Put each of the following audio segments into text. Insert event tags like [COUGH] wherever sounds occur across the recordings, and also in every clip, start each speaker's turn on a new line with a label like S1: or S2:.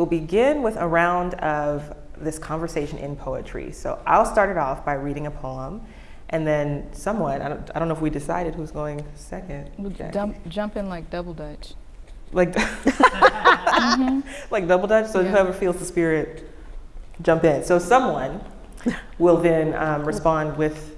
S1: we'll begin with a round of this conversation in poetry. So I'll start it off by reading a poem, and then someone, I don't, I don't know if we decided who's going second.
S2: We'll jump, jump in like double dutch.
S1: Like, mm-hmm. [LAUGHS] like double dutch, so yeah. whoever feels the spirit, jump in. So someone will then um, respond with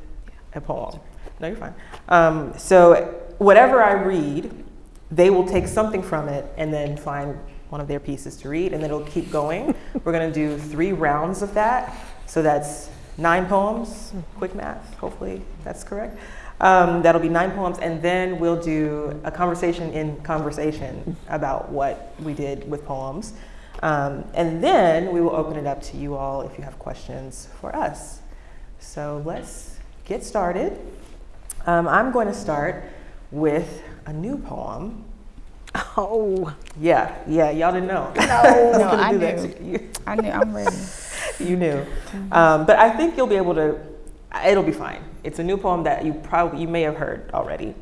S1: a poem. No, you're fine. Um, so whatever I read, they will take something from it and then find one of their pieces to read, and then it'll keep going. We're gonna do three rounds of that. So that's nine poems, quick math, hopefully that's correct. Um, that'll be nine poems, and then we'll do a conversation in conversation about what we did with poems. Um, and then we will open it up to you all if you have questions for us. So let's get started. Um, I'm going to start with a new poem. [LAUGHS]
S3: Oh.
S1: Yeah, yeah, y'all didn't know.
S3: No, [LAUGHS]
S2: no I knew. I knew, I'm ready. [LAUGHS]
S1: you knew. Mm-hmm. Um, but I think you'll be able to, it'll be fine. It's a new poem that you probably, you may have heard already.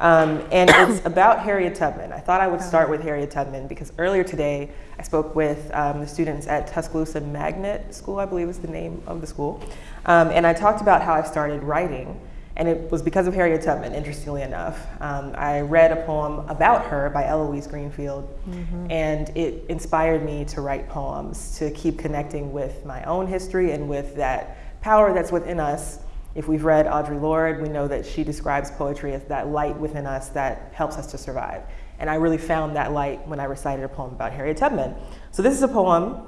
S1: Um, and it's [COUGHS] about Harriet Tubman. I thought I would start with Harriet Tubman because earlier today I spoke with um, the students at Tuscaloosa Magnet School, I believe is the name of the school. Um, and I talked about how I started writing. And it was because of Harriet Tubman, interestingly enough. Um, I read a poem about her by Eloise Greenfield, mm-hmm. and it inspired me to write poems, to keep connecting with my own history and with that power that's within us if we've read Audre Lorde, we know that she describes poetry as that light within us that helps us to survive. And I really found that light when I recited a poem about Harriet Tubman. So this is a poem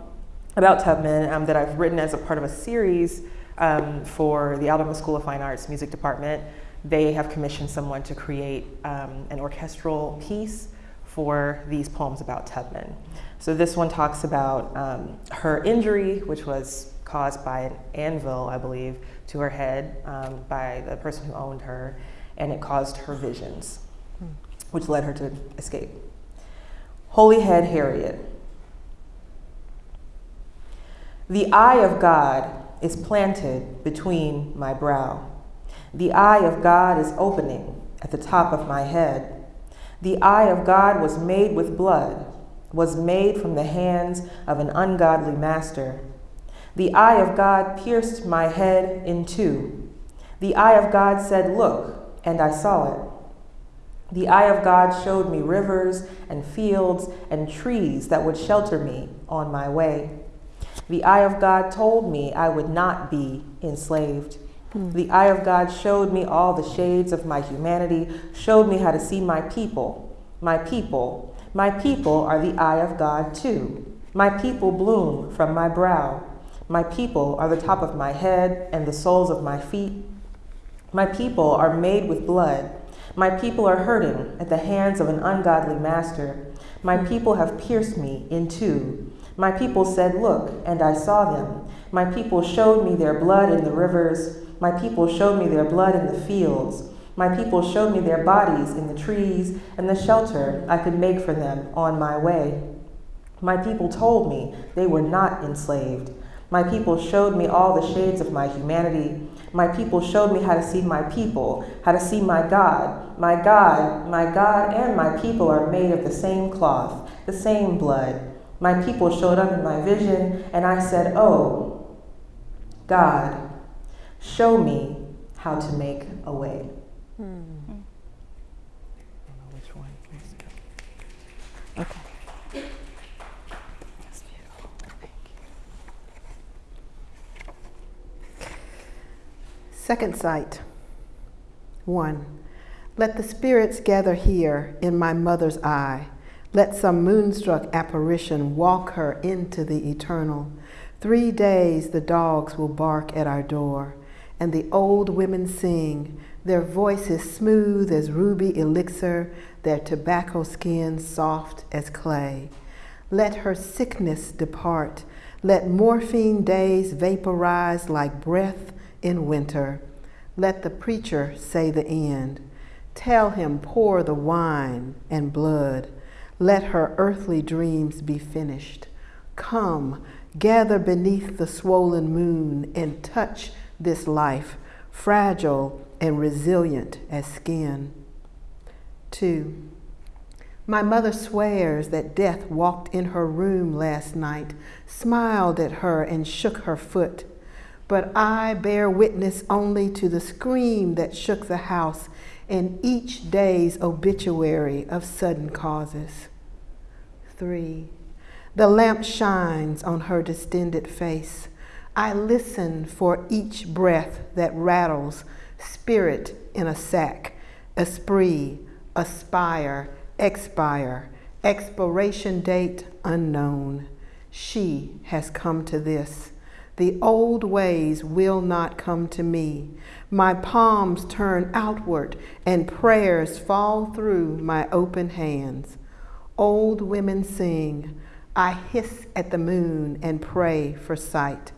S1: about Tubman um, that I've written as a part of a series um, for the Alabama School of Fine Arts Music Department. They have commissioned someone to create um, an orchestral piece for these poems about Tubman. So this one talks about um, her injury, which was caused by an anvil, I believe, to her head um, by the person who owned her, and it caused her visions, which led her to escape. Holy Head Harriet. The eye of God is planted between my brow. The eye of God is opening at the top of my head. The eye of God was made with blood, was made from the hands of an ungodly master the eye of God pierced my head in two. The eye of God said, Look, and I saw it. The eye of God showed me rivers and fields and trees that would shelter me on my way. The eye of God told me I would not be enslaved. Hmm. The eye of God showed me all the shades of my humanity, showed me how to see my people. My people, my people are the eye of God too. My people bloom from my brow. My people are the top of my head and the soles of my feet. My people are made with blood. My people are hurting at the hands of an ungodly master. My people have pierced me in two. My people said, Look, and I saw them. My people showed me their blood in the rivers. My people showed me their blood in the fields. My people showed me their bodies in the trees and the shelter I could make for them on my way. My people told me they were not enslaved. My people showed me all the shades of my humanity. My people showed me how to see my people, how to see my God. My God, my God, and my people are made of the same cloth, the same blood. My people showed up in my vision, and I said, Oh, God, show me how to make a way. Hmm.
S3: Okay. Second sight. One. Let the spirits gather here in my mother's eye. Let some moonstruck apparition walk her into the eternal. Three days the dogs will bark at our door, and the old women sing, their voices smooth as ruby elixir, their tobacco skin soft as clay. Let her sickness depart. Let morphine days vaporize like breath in winter. Let the preacher say the end. Tell him, pour the wine and blood. Let her earthly dreams be finished. Come, gather beneath the swollen moon and touch this life, fragile and resilient as skin. Two, My mother swears that death walked in her room last night, smiled at her, and shook her foot. But I bear witness only to the scream that shook the house and each day's obituary of sudden causes. Three, the lamp shines on her distended face. I listen for each breath that rattles, spirit in a sack, esprit, aspire, expire, expiration date unknown. She has come to this. The old ways will not come to me. My palms turn outward and prayers fall through my open hands. Old women sing, I hiss at the moon and pray for sight.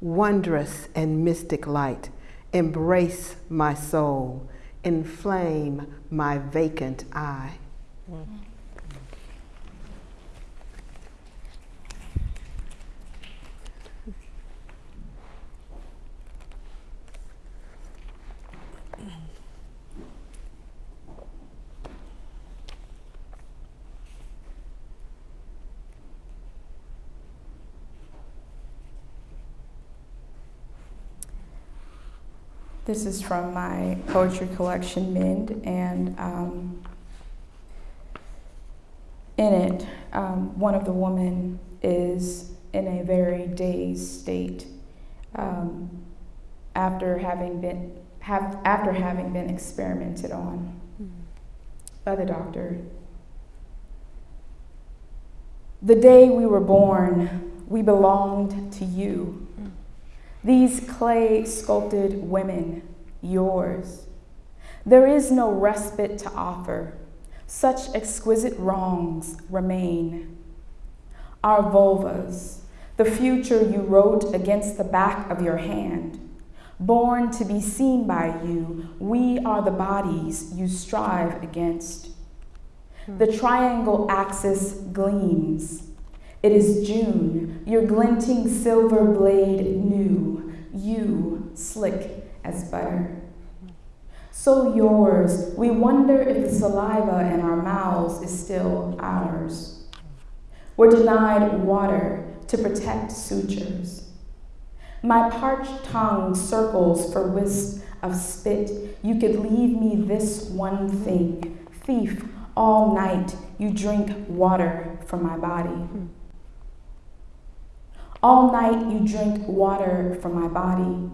S3: Wondrous and mystic light, embrace my soul, inflame my vacant eye. Mm.
S4: This is from my poetry collection, Mend, and um, in it, um, one of the women is in a very dazed state um, after having been have, after having been experimented on mm-hmm. by the doctor. The day we were born, we belonged to you. These clay sculpted women, yours. There is no respite to offer. Such exquisite wrongs remain. Our vulvas, the future you wrote against the back of your hand. Born to be seen by you, we are the bodies you strive against. Hmm. The triangle axis gleams. It is June, your glinting silver blade new, you slick as butter. So yours, we wonder if the saliva in our mouths is still ours. We're denied water to protect sutures. My parched tongue circles for wisps of spit. You could leave me this one thing. Thief, all night you drink water from my body. All night you drink water from my body.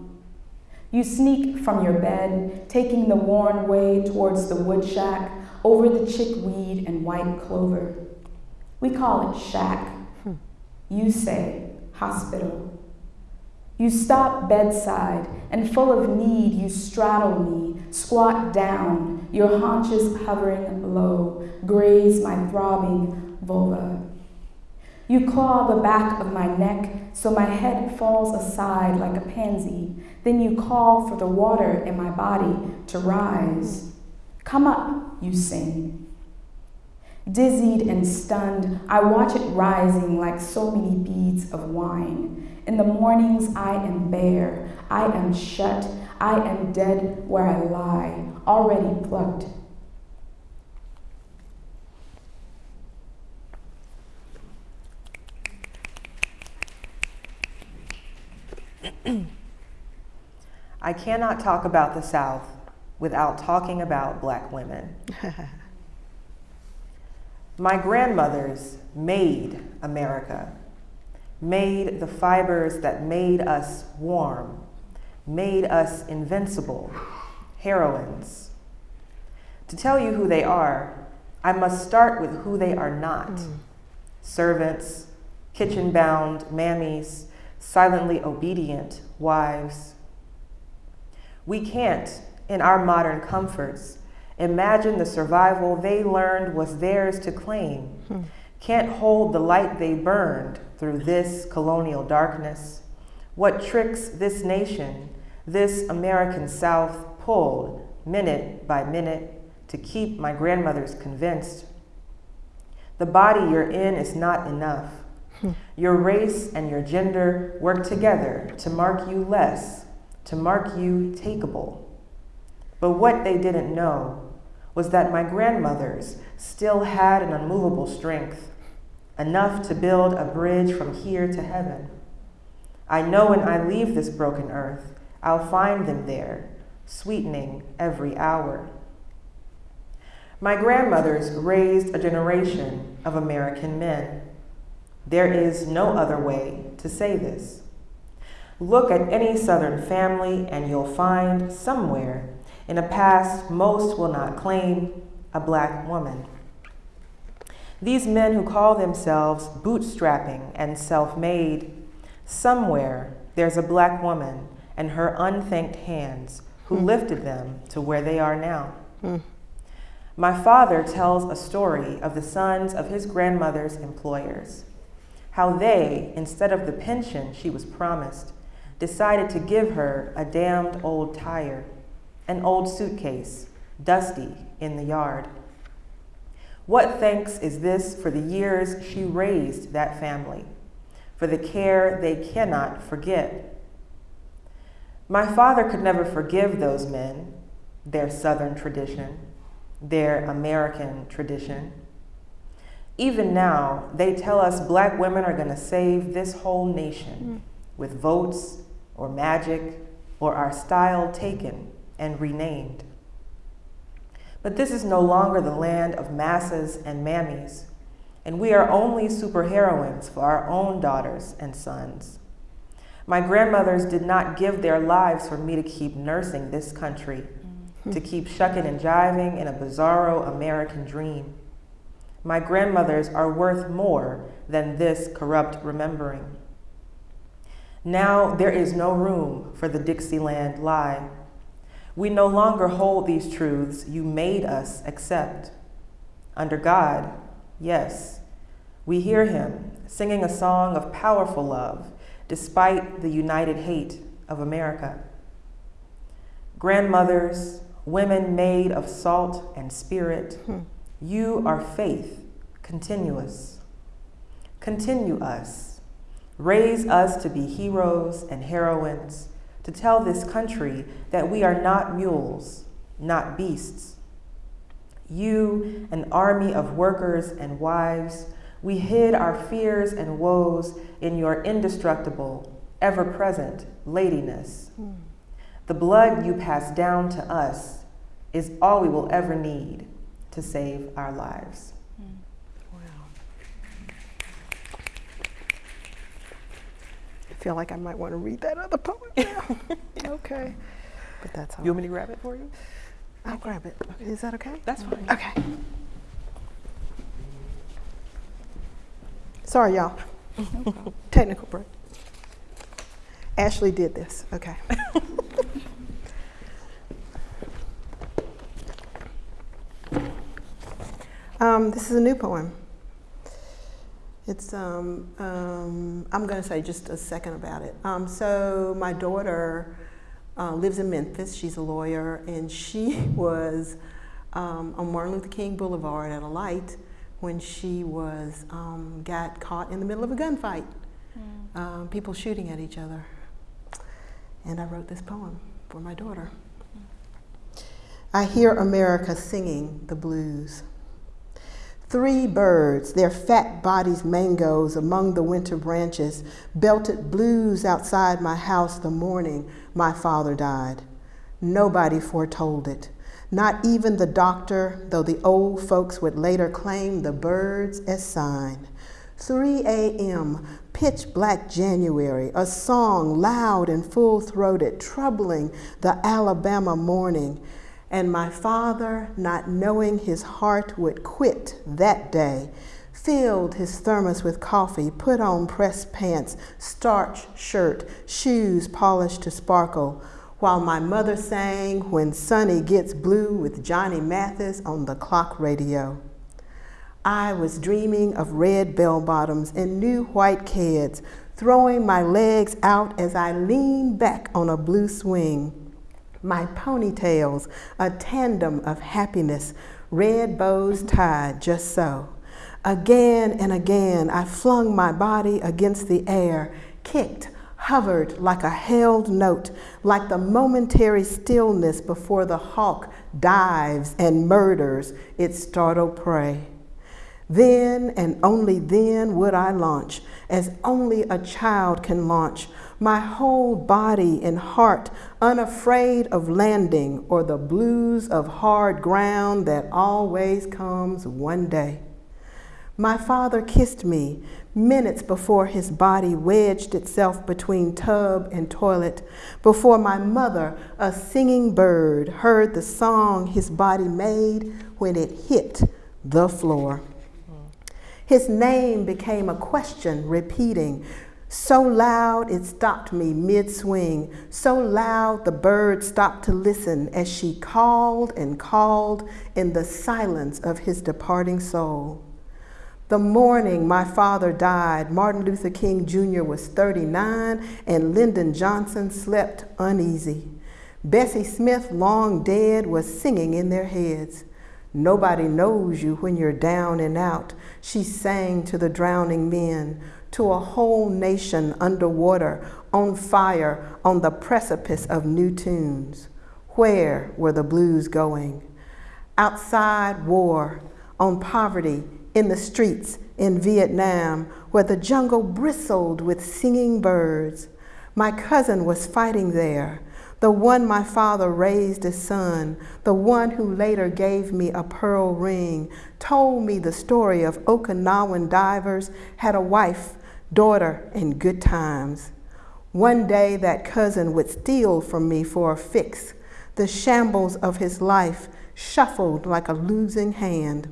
S4: You sneak from your bed, taking the worn way towards the wood shack over the chickweed and white clover. We call it shack. You say hospital. You stop bedside, and full of need, you straddle me, squat down, your haunches hovering low, graze my throbbing vulva. You claw the back of my neck so my head falls aside like a pansy. Then you call for the water in my body to rise. Come up, you sing. Dizzied and stunned, I watch it rising like so many beads of wine. In the mornings, I am bare, I am shut, I am dead where I lie, already plucked [CLEARS THROAT]
S1: I cannot talk about the South without talking about black women. [LAUGHS] My grandmothers made America, made the fibers that made us warm, made us invincible, heroines. To tell you who they are, I must start with who they are not. Mm. Servants, kitchen bound mammies, silently obedient wives. We can't, in our modern comforts, imagine the survival they learned was theirs to claim. Hmm. Can't hold the light they burned through this colonial darkness. What tricks this nation, this American South, pulled minute by minute to keep my grandmothers convinced. The body you're in is not enough. Your race and your gender work together to mark you less, to mark you takeable. But what they didn't know was that my grandmothers still had an unmovable strength, enough to build a bridge from here to heaven. I know when I leave this broken earth, I'll find them there, sweetening every hour. My grandmothers raised a generation of American men. There is no other way to say this. Look at any Southern family, and you'll find somewhere in a past most will not claim a black woman. These men who call themselves bootstrapping and self made, somewhere there's a black woman and her unthanked hands who mm. lifted them to where they are now. Mm. My father tells a story of the sons of his grandmother's employers, how they, instead of the pension she was promised, decided to give her a damned old tire, an old suitcase, dusty in the yard. What thanks is this for the years she raised that family, for the care they cannot forget? My father could never forgive those men, their Southern tradition, their American tradition. Even now, they tell us black women are going to save this whole nation mm. with votes or magic or our style taken and renamed. But this is no longer the land of masses and mammies, and we are only superheroines for our own daughters and sons. My grandmothers did not give their lives for me to keep nursing this country, mm-hmm. to keep shucking and jiving in a bizarro American dream. My grandmothers are worth more than this corrupt remembering. Now there is no room for the Dixieland lie. We no longer hold these truths you made us accept. Under God, yes, we hear him singing a song of powerful love despite the united hate of America. Grandmothers, women made of salt and spirit, hmm. You are faith continuous. Continue us. Raise us to be heroes and heroines to tell this country that we are not mules, not beasts. You, an army of workers and wives, we hid our fears and woes in your indestructible, ever present ladiness. Mm. The blood you pass down to us is all we will ever need to save our lives. Wow.
S3: I feel like I might want to read that other poem now. [LAUGHS] okay. But that's all.
S1: You want me to grab it for you?
S3: I'll grab it. Is that okay?
S1: That's fine.
S3: Okay. Sorry, y'all. [LAUGHS] Technical break. Ashley did this. Okay. [LAUGHS] um, this is a new poem. It's, um, um, I'm going to say just a second about it. Um, so, my daughter uh, lives in Memphis. She's a lawyer, and she [LAUGHS] was um, on Martin Luther King Boulevard at a light when she was um, got caught in the middle of a gunfight. Mm. people shooting at each other. And I wrote this poem for my daughter. Mm. I hear America singing the blues. Three birds, their fat bodies mangoes among the winter branches, belted blues outside my house the morning my father died. Nobody foretold it, not even the doctor, though the old folks would later claim the birds as sign. 3 a.m., pitch black January, a song loud and full throated, troubling the Alabama morning and my father, not knowing his heart would quit that day, filled his thermos with coffee, put on pressed pants, starch shirt, shoes polished to sparkle, while my mother sang When Sunny Gets Blue with Johnny Mathis on the clock radio. I was dreaming of red bell bottoms and new white kids, throwing my legs out as I leaned back on a blue swing my ponytails, a tandem of happiness, red bows tied just so. Again and again, I flung my body against the air, kicked, hovered like a held note, like the momentary stillness before the hawk dives and murders its startled prey. Then and only then would I launch, as only a child can launch, my whole body and heart unafraid of landing or the blues of hard ground that always comes one day. My father kissed me minutes before his body wedged itself between tub and toilet, before my mother, a singing bird, heard the song his body made when it hit the floor. His name became a question repeating, so loud it stopped me mid swing, so loud the bird stopped to listen as she called and called in the silence of his departing soul. The morning my father died, Martin Luther King Jr. was 39 and Lyndon Johnson slept uneasy. Bessie Smith, long dead, was singing in their heads. Nobody knows you when you're down and out, she sang to the drowning men, to a whole nation underwater, on fire, on the precipice of new tunes. Where were the blues going? Outside war, on poverty, in the streets in Vietnam where the jungle bristled with singing birds. My cousin was fighting there, the one my father raised as son, the one who later gave me a pearl ring, told me the story of Okinawan divers, had a wife, daughter, and good times. One day that cousin would steal from me for a fix. The shambles of his life shuffled like a losing hand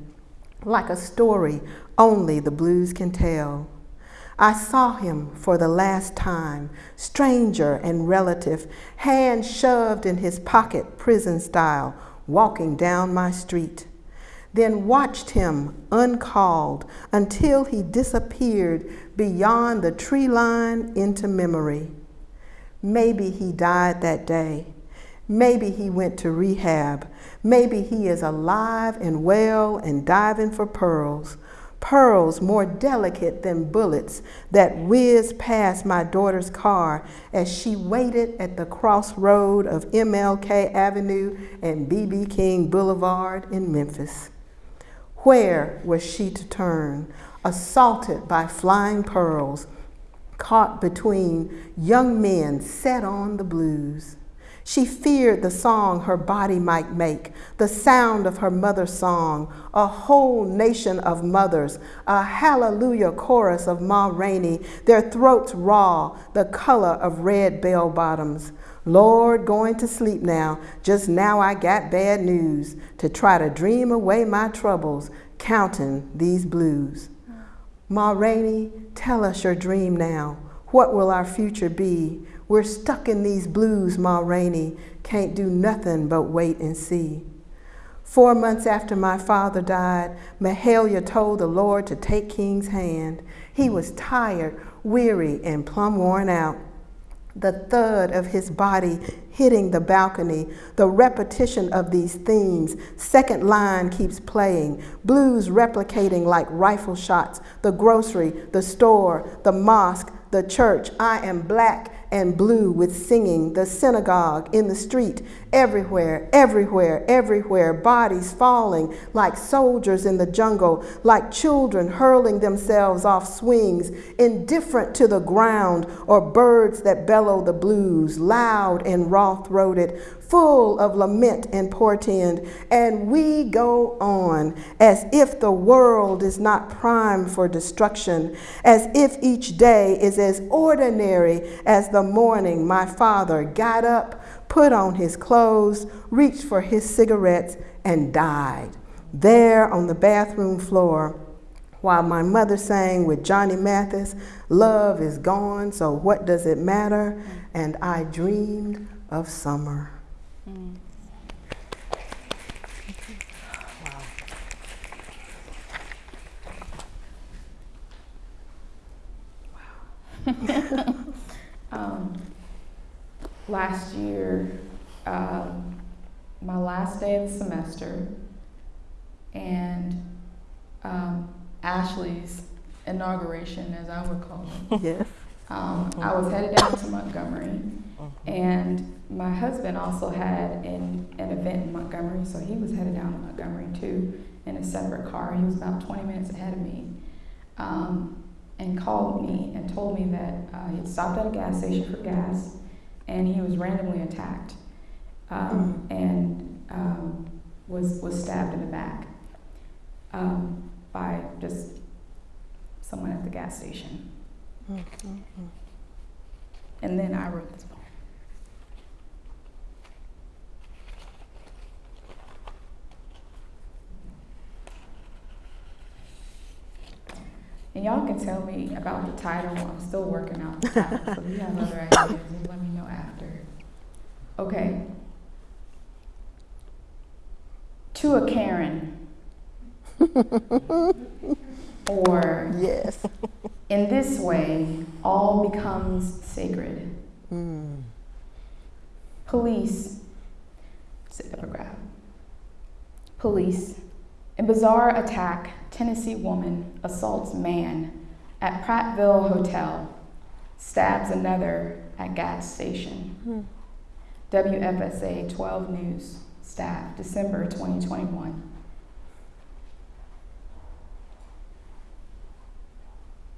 S3: like a story only the blues can tell. I saw him for the last time, stranger and relative, hand shoved in his pocket, prison style, walking down my street. Then watched him uncalled until he disappeared beyond the tree line into memory. Maybe he died that day. Maybe he went to rehab. Maybe he is alive and well and diving for pearls. Pearls more delicate than bullets that whizzed past my daughter's car as she waited at the crossroad of MLK Avenue and BB King Boulevard in Memphis. Where was she to turn, assaulted by flying pearls, caught between young men set on the blues? She feared the song her body might make, the sound of her mother's song, a whole nation of mothers, a hallelujah chorus of Ma Rainey, their throats raw, the color of red bell bottoms. Lord, going to sleep now, just now I got bad news to try to dream away my troubles, counting these blues. Ma Rainey, tell us your dream now. What will our future be? We're stuck in these blues, Ma Rainey. Can't do nothing but wait and see. Four months after my father died, Mahalia told the Lord to take King's hand. He was tired, weary, and plumb worn out. The thud of his body hitting the balcony, the repetition of these themes. Second line keeps playing, blues replicating like rifle shots, the grocery, the store, the mosque, the church. I am black and blue with singing, the synagogue, in the street, everywhere, everywhere, everywhere, bodies falling like soldiers in the jungle, like children hurling themselves off swings, indifferent to the ground, or birds that bellow the blues, loud and raw throated, full of lament and portend. And we go on as if the world is not primed for destruction, as if each day is as ordinary as the morning my father got up, put on his clothes, reached for his cigarettes, and died there on the bathroom floor while my mother sang with Johnny Mathis, Love is gone, so what does it matter? And I dreamed of summer. Mm.
S4: Wow. [LAUGHS] um, last year, um, my last day of the semester, and um, Ashley's inauguration, as I would call it.
S3: Yes.
S4: Um, I was headed down to Montgomery, and my husband also had an, an event in Montgomery, so he was headed down to Montgomery too in a separate car. He was about 20 minutes ahead of me. Um, and called me and told me that uh, he'd stopped at a gas station for gas and he was randomly attacked um, and um, was, was stabbed in the back um, by just someone at the gas station. Mm-hmm. And then I mm-hmm. wrote this poem. And y'all can tell me about the title. I'm still working out the title. so if you have other ideas, just let me know after. Okay. To a Karen. [LAUGHS] or
S3: Yes.
S4: In this way, all becomes sacred.
S3: Mm.
S4: Police, sit. Police, in bizarre attack, Tennessee woman assaults man at Prattville Hotel, stabs another at gas station.
S3: Hmm.
S4: WSFA 12 News, staff, December 2021.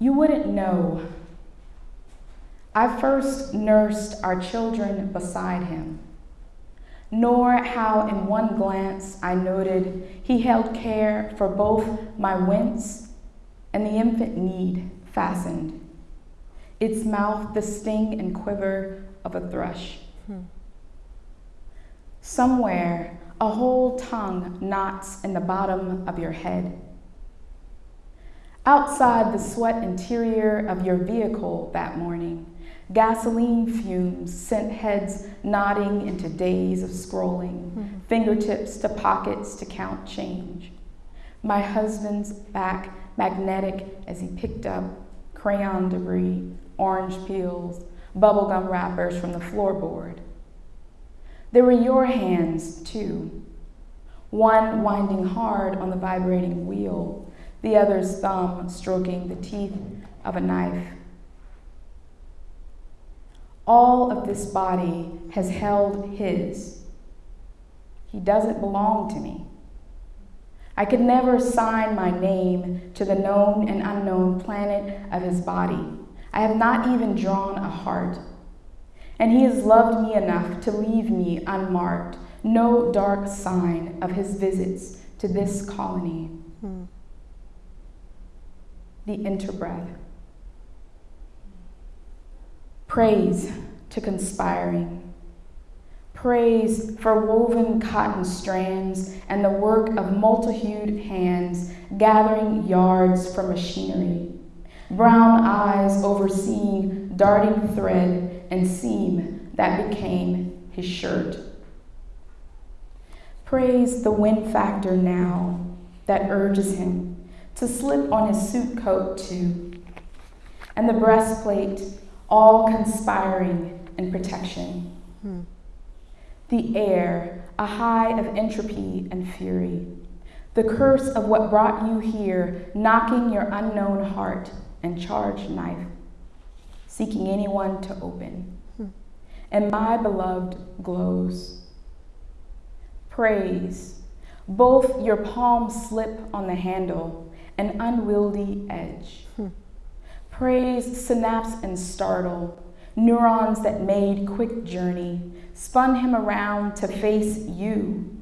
S4: You wouldn't know. I first nursed our children beside him, nor how in one glance I noted he held care for both my wince and the infant need fastened, its mouth the sting and quiver of a thrush.
S3: Hmm.
S4: Somewhere, a whole tongue knots in the bottom of your head. Outside the sweat interior of your vehicle that morning, gasoline fumes sent heads nodding into days of scrolling,
S3: Mhm.
S4: fingertips to pockets to count change. My husband's back magnetic as he picked up crayon debris, orange peels, bubblegum wrappers from the floorboard. There were your hands, too. One winding hard on the vibrating wheel, the other's thumb stroking the teeth of a knife. All of this body has held his. He doesn't belong to me. I could never sign my name to the known and unknown planet of his body. I have not even drawn a heart. And he has loved me enough to leave me unmarked, no dark sign of his visits to this colony.
S3: Hmm.
S4: The interbreath. Praise to conspiring. Praise for woven cotton strands and the work of multi-hued hands gathering yards from machinery. Brown eyes overseeing darting thread and seam that became his shirt. Praise the wind factor now that urges him to slip on his suit coat too, and the breastplate all conspiring in protection.
S3: Hmm.
S4: The air, a high of entropy and fury. The curse of what brought you here, knocking your unknown heart and charged knife, seeking anyone to open.
S3: Hmm.
S4: And my beloved glows. Praise, both your palms slip on the handle, an unwieldy edge.
S3: Hmm.
S4: Praise synapse and startle, neurons that made quick journey, spun him around to face you,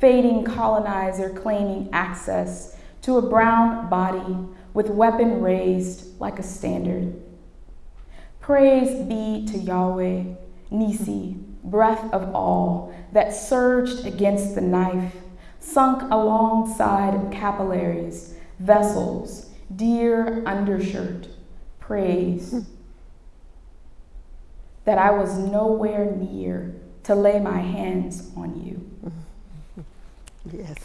S4: fading colonizer claiming access to a brown body with weapon raised like a standard. Praise be to Yahweh, Nissi, breath of all, that surged against the knife, sunk alongside capillaries, vessels, dear undershirt, praise. That I was nowhere near to lay my hands on you. [LAUGHS]
S3: Yes.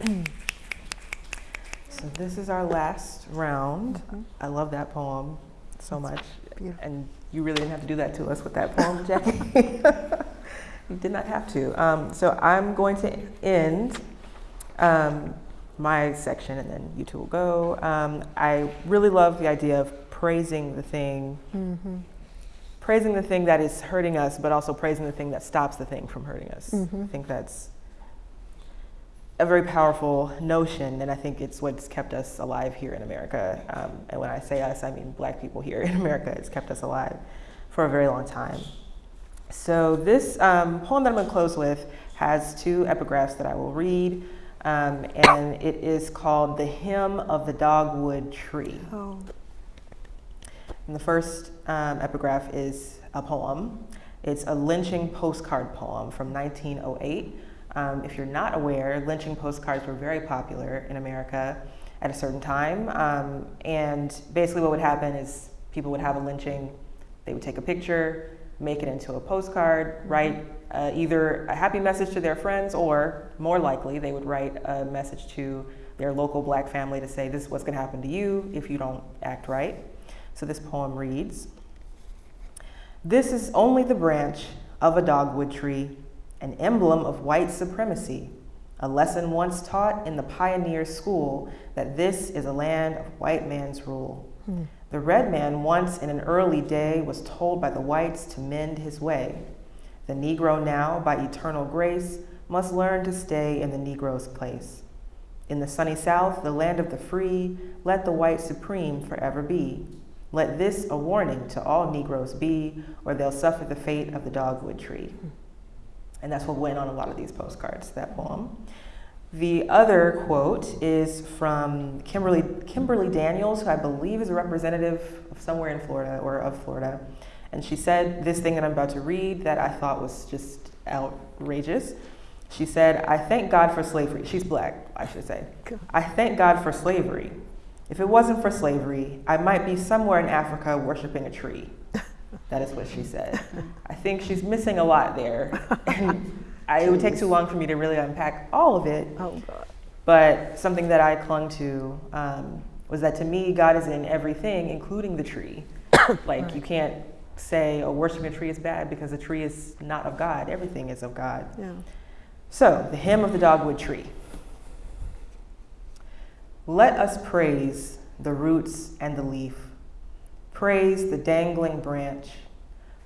S3: [CLEARS THROAT]
S1: So this is our last round.
S3: Mhm.
S1: I love that poem so much.
S3: beautiful.
S1: And you really didn't have to do that to us with that poem, Jackie. [LAUGHS] [LAUGHS] you did not have to. Um, so I'm going to end um, my section, and then you two will go. Um, I really love the idea of praising the thing,
S3: Mm-hmm.
S1: praising the thing that is hurting us, but also praising the thing that stops the thing from hurting us.
S3: Mhm.
S1: I think that's a very powerful notion, and I think it's what's kept us alive here in America. Um, and when I say us, I mean black people here [LAUGHS] in America. It's kept us alive for a very long time. So this um, poem that I'm going to close with has two epigraphs that I will read, um, and it is called "The Hymn of the Dogwood Tree."
S3: Oh.
S1: And the first um, epigraph is a poem. It's a lynching postcard poem from 1908. Um, if you're not aware, lynching postcards were very popular in America at a certain time. Um, and basically, what would happen is people would have a lynching, they would take a picture, make it into a postcard, write uh, either a happy message to their friends, or more likely, they would write a message to their local black family to say, This is what's going to happen to you if you don't act right. So this poem reads This is only the branch of a dogwood tree, an emblem of white supremacy, a lesson once taught in the pioneer school that this is a land of white man's rule.
S3: Hmm.
S1: The red man once in an early day was told by the whites to mend his way. The Negro now, by eternal grace, must learn to stay in the Negro's place. In the sunny South, the land of the free, let the white supreme forever be. Let this a warning to all Negroes be, or they'll suffer the fate of the dogwood tree. And that's what went on a lot of these postcards, that poem. The other quote is from Kimberly, Kimberly Daniels, who I believe is a representative of somewhere in Florida or of Florida. And she said this thing that I'm about to read that I thought was just outrageous. She said, I thank God for slavery. She's black, I should say. I thank God for slavery. If it wasn't for slavery, I might be somewhere in Africa worshiping a tree. [LAUGHS] That is what she said. I think she's missing a lot there. [LAUGHS] And I, it would take too long for me to really unpack all of it.
S3: Oh, God.
S1: But something that I clung to um, was that to me, God is in everything, including the tree. [COUGHS] like, you can't say, oh, worshiping a tree is bad because the tree is not of God. Everything is of God.
S3: Yeah.
S1: So, the hymn of the dogwood tree. Let us praise the roots and the leaf, praise the dangling branch,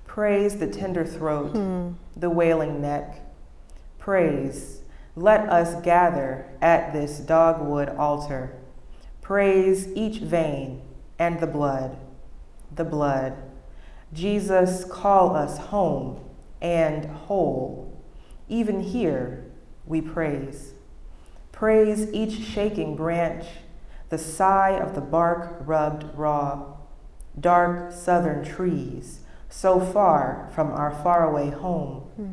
S1: praise the tender throat,
S3: Hmm.
S1: the wailing neck. Praise, let us gather at this dogwood altar. Praise each vein and the blood, the blood. Jesus, call us home and whole. Even here we praise. Praise each shaking branch, the sigh of the bark rubbed raw. Dark southern trees, so far from our faraway home.
S3: Hmm.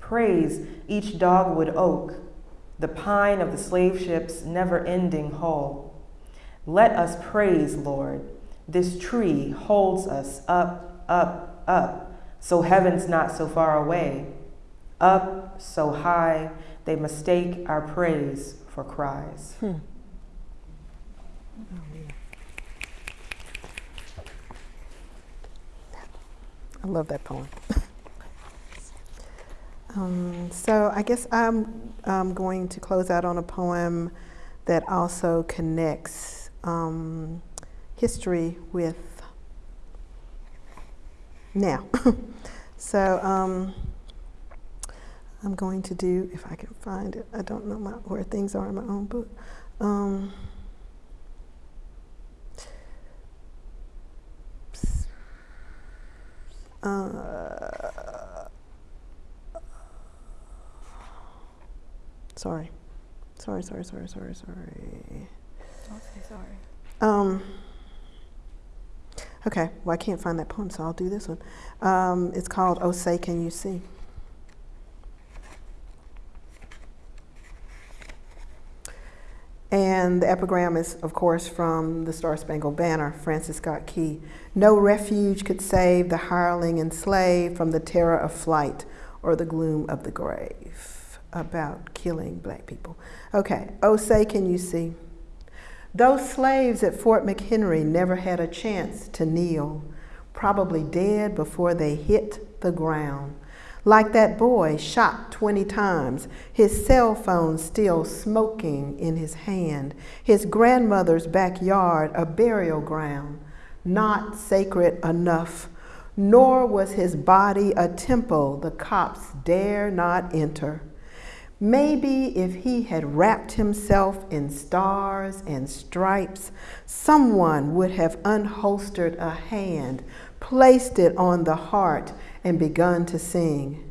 S1: Praise each dogwood oak, the pine of the slave ship's never ending hull. Let us praise, Lord. This tree holds us up, up, up, so heaven's not so far away. Up so high, they mistake our praise for cries.
S3: Hmm. I love that poem. [LAUGHS] um, so I guess I'm um, going to close out on a poem that also connects um, history with now. [LAUGHS] so um, I'm going to do, if I can find it, I don't know my, where things are in my own book. Um, uh, sorry. Sorry, sorry, sorry, sorry, sorry.
S2: Don't say sorry.
S3: Um, okay, well, I can't find that poem, so I'll do this one. Um, it's called Oh Say Can You See? And the epigram is, of course, from the Star Spangled Banner, Francis Scott Key. No refuge could save the hireling and slave from the terror of flight or the gloom of the grave. About killing black people. Okay, oh, say, can you see? Those slaves at Fort McHenry never had a chance to kneel, probably dead before they hit the ground. Like that boy shot 20 times, his cell phone still smoking in his hand, his grandmother's backyard a burial ground, not sacred enough, nor was his body a temple the cops dare not enter. Maybe if he had wrapped himself in stars and stripes, someone would have unholstered a hand, placed it on the heart, and begun to sing.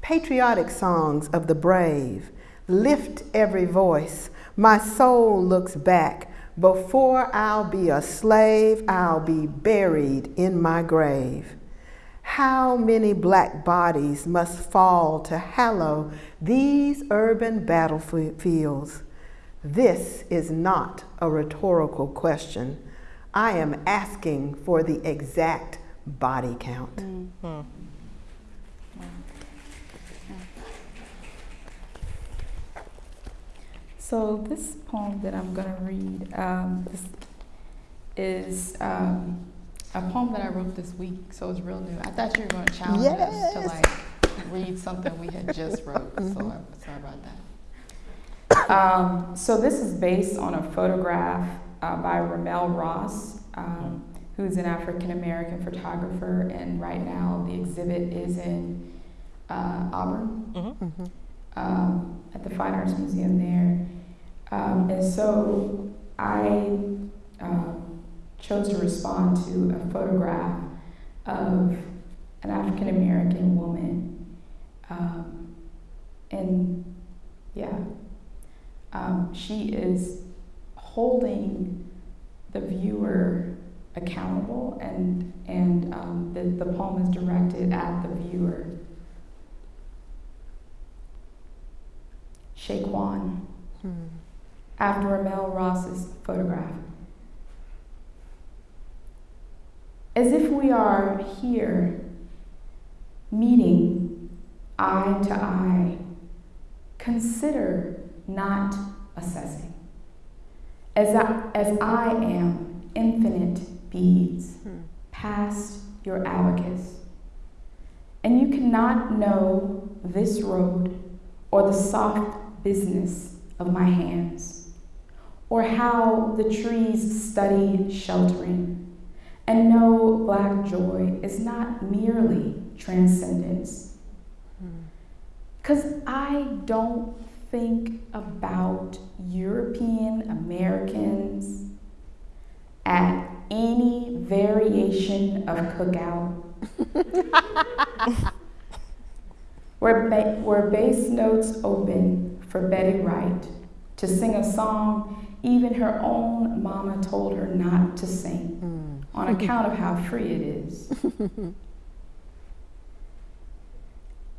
S3: Patriotic songs of the brave lift every voice. My soul looks back. Before I'll be a slave, I'll be buried in my grave. How many black bodies must fall to hallow these urban battlefields? This is not a rhetorical question. I am asking for the exact body count.
S1: Mm-hmm.
S4: So this poem that I'm gonna read um, is um, a poem that I wrote this week, so it's real new. I thought you were gonna challenge us to like read something we had just wrote, so. I'm sorry about that. Um, so this is based on a photograph uh, by RaMell Ross, um, who's an African American photographer, and right now the exhibit is in uh, Auburn
S1: Mhm.
S3: Mhm.
S4: um, at the Fine Arts Museum there. Um, and so I um, chose to respond to a photograph of an African American woman. Um, and yeah, um, she is holding the viewer accountable, and, and um, the, the poem is directed at the viewer. Shaquan,
S3: Hmm.
S4: after RaMell Ross's photograph. As if we are here, meeting eye to eye, consider not assessing. As I, as I am infinite beads
S3: Hmm.
S4: past your abacus, and you cannot know this road or the soft business of my hands, or how the trees study sheltering, and no, black joy is not merely transcendence. Because I don't think about European Americans at any variation of cookout [LAUGHS] where, ba- where bass notes open for Betty Wright to sing a song even her own mama told her not to sing
S3: Hmm.
S4: On account of how free it is. [LAUGHS]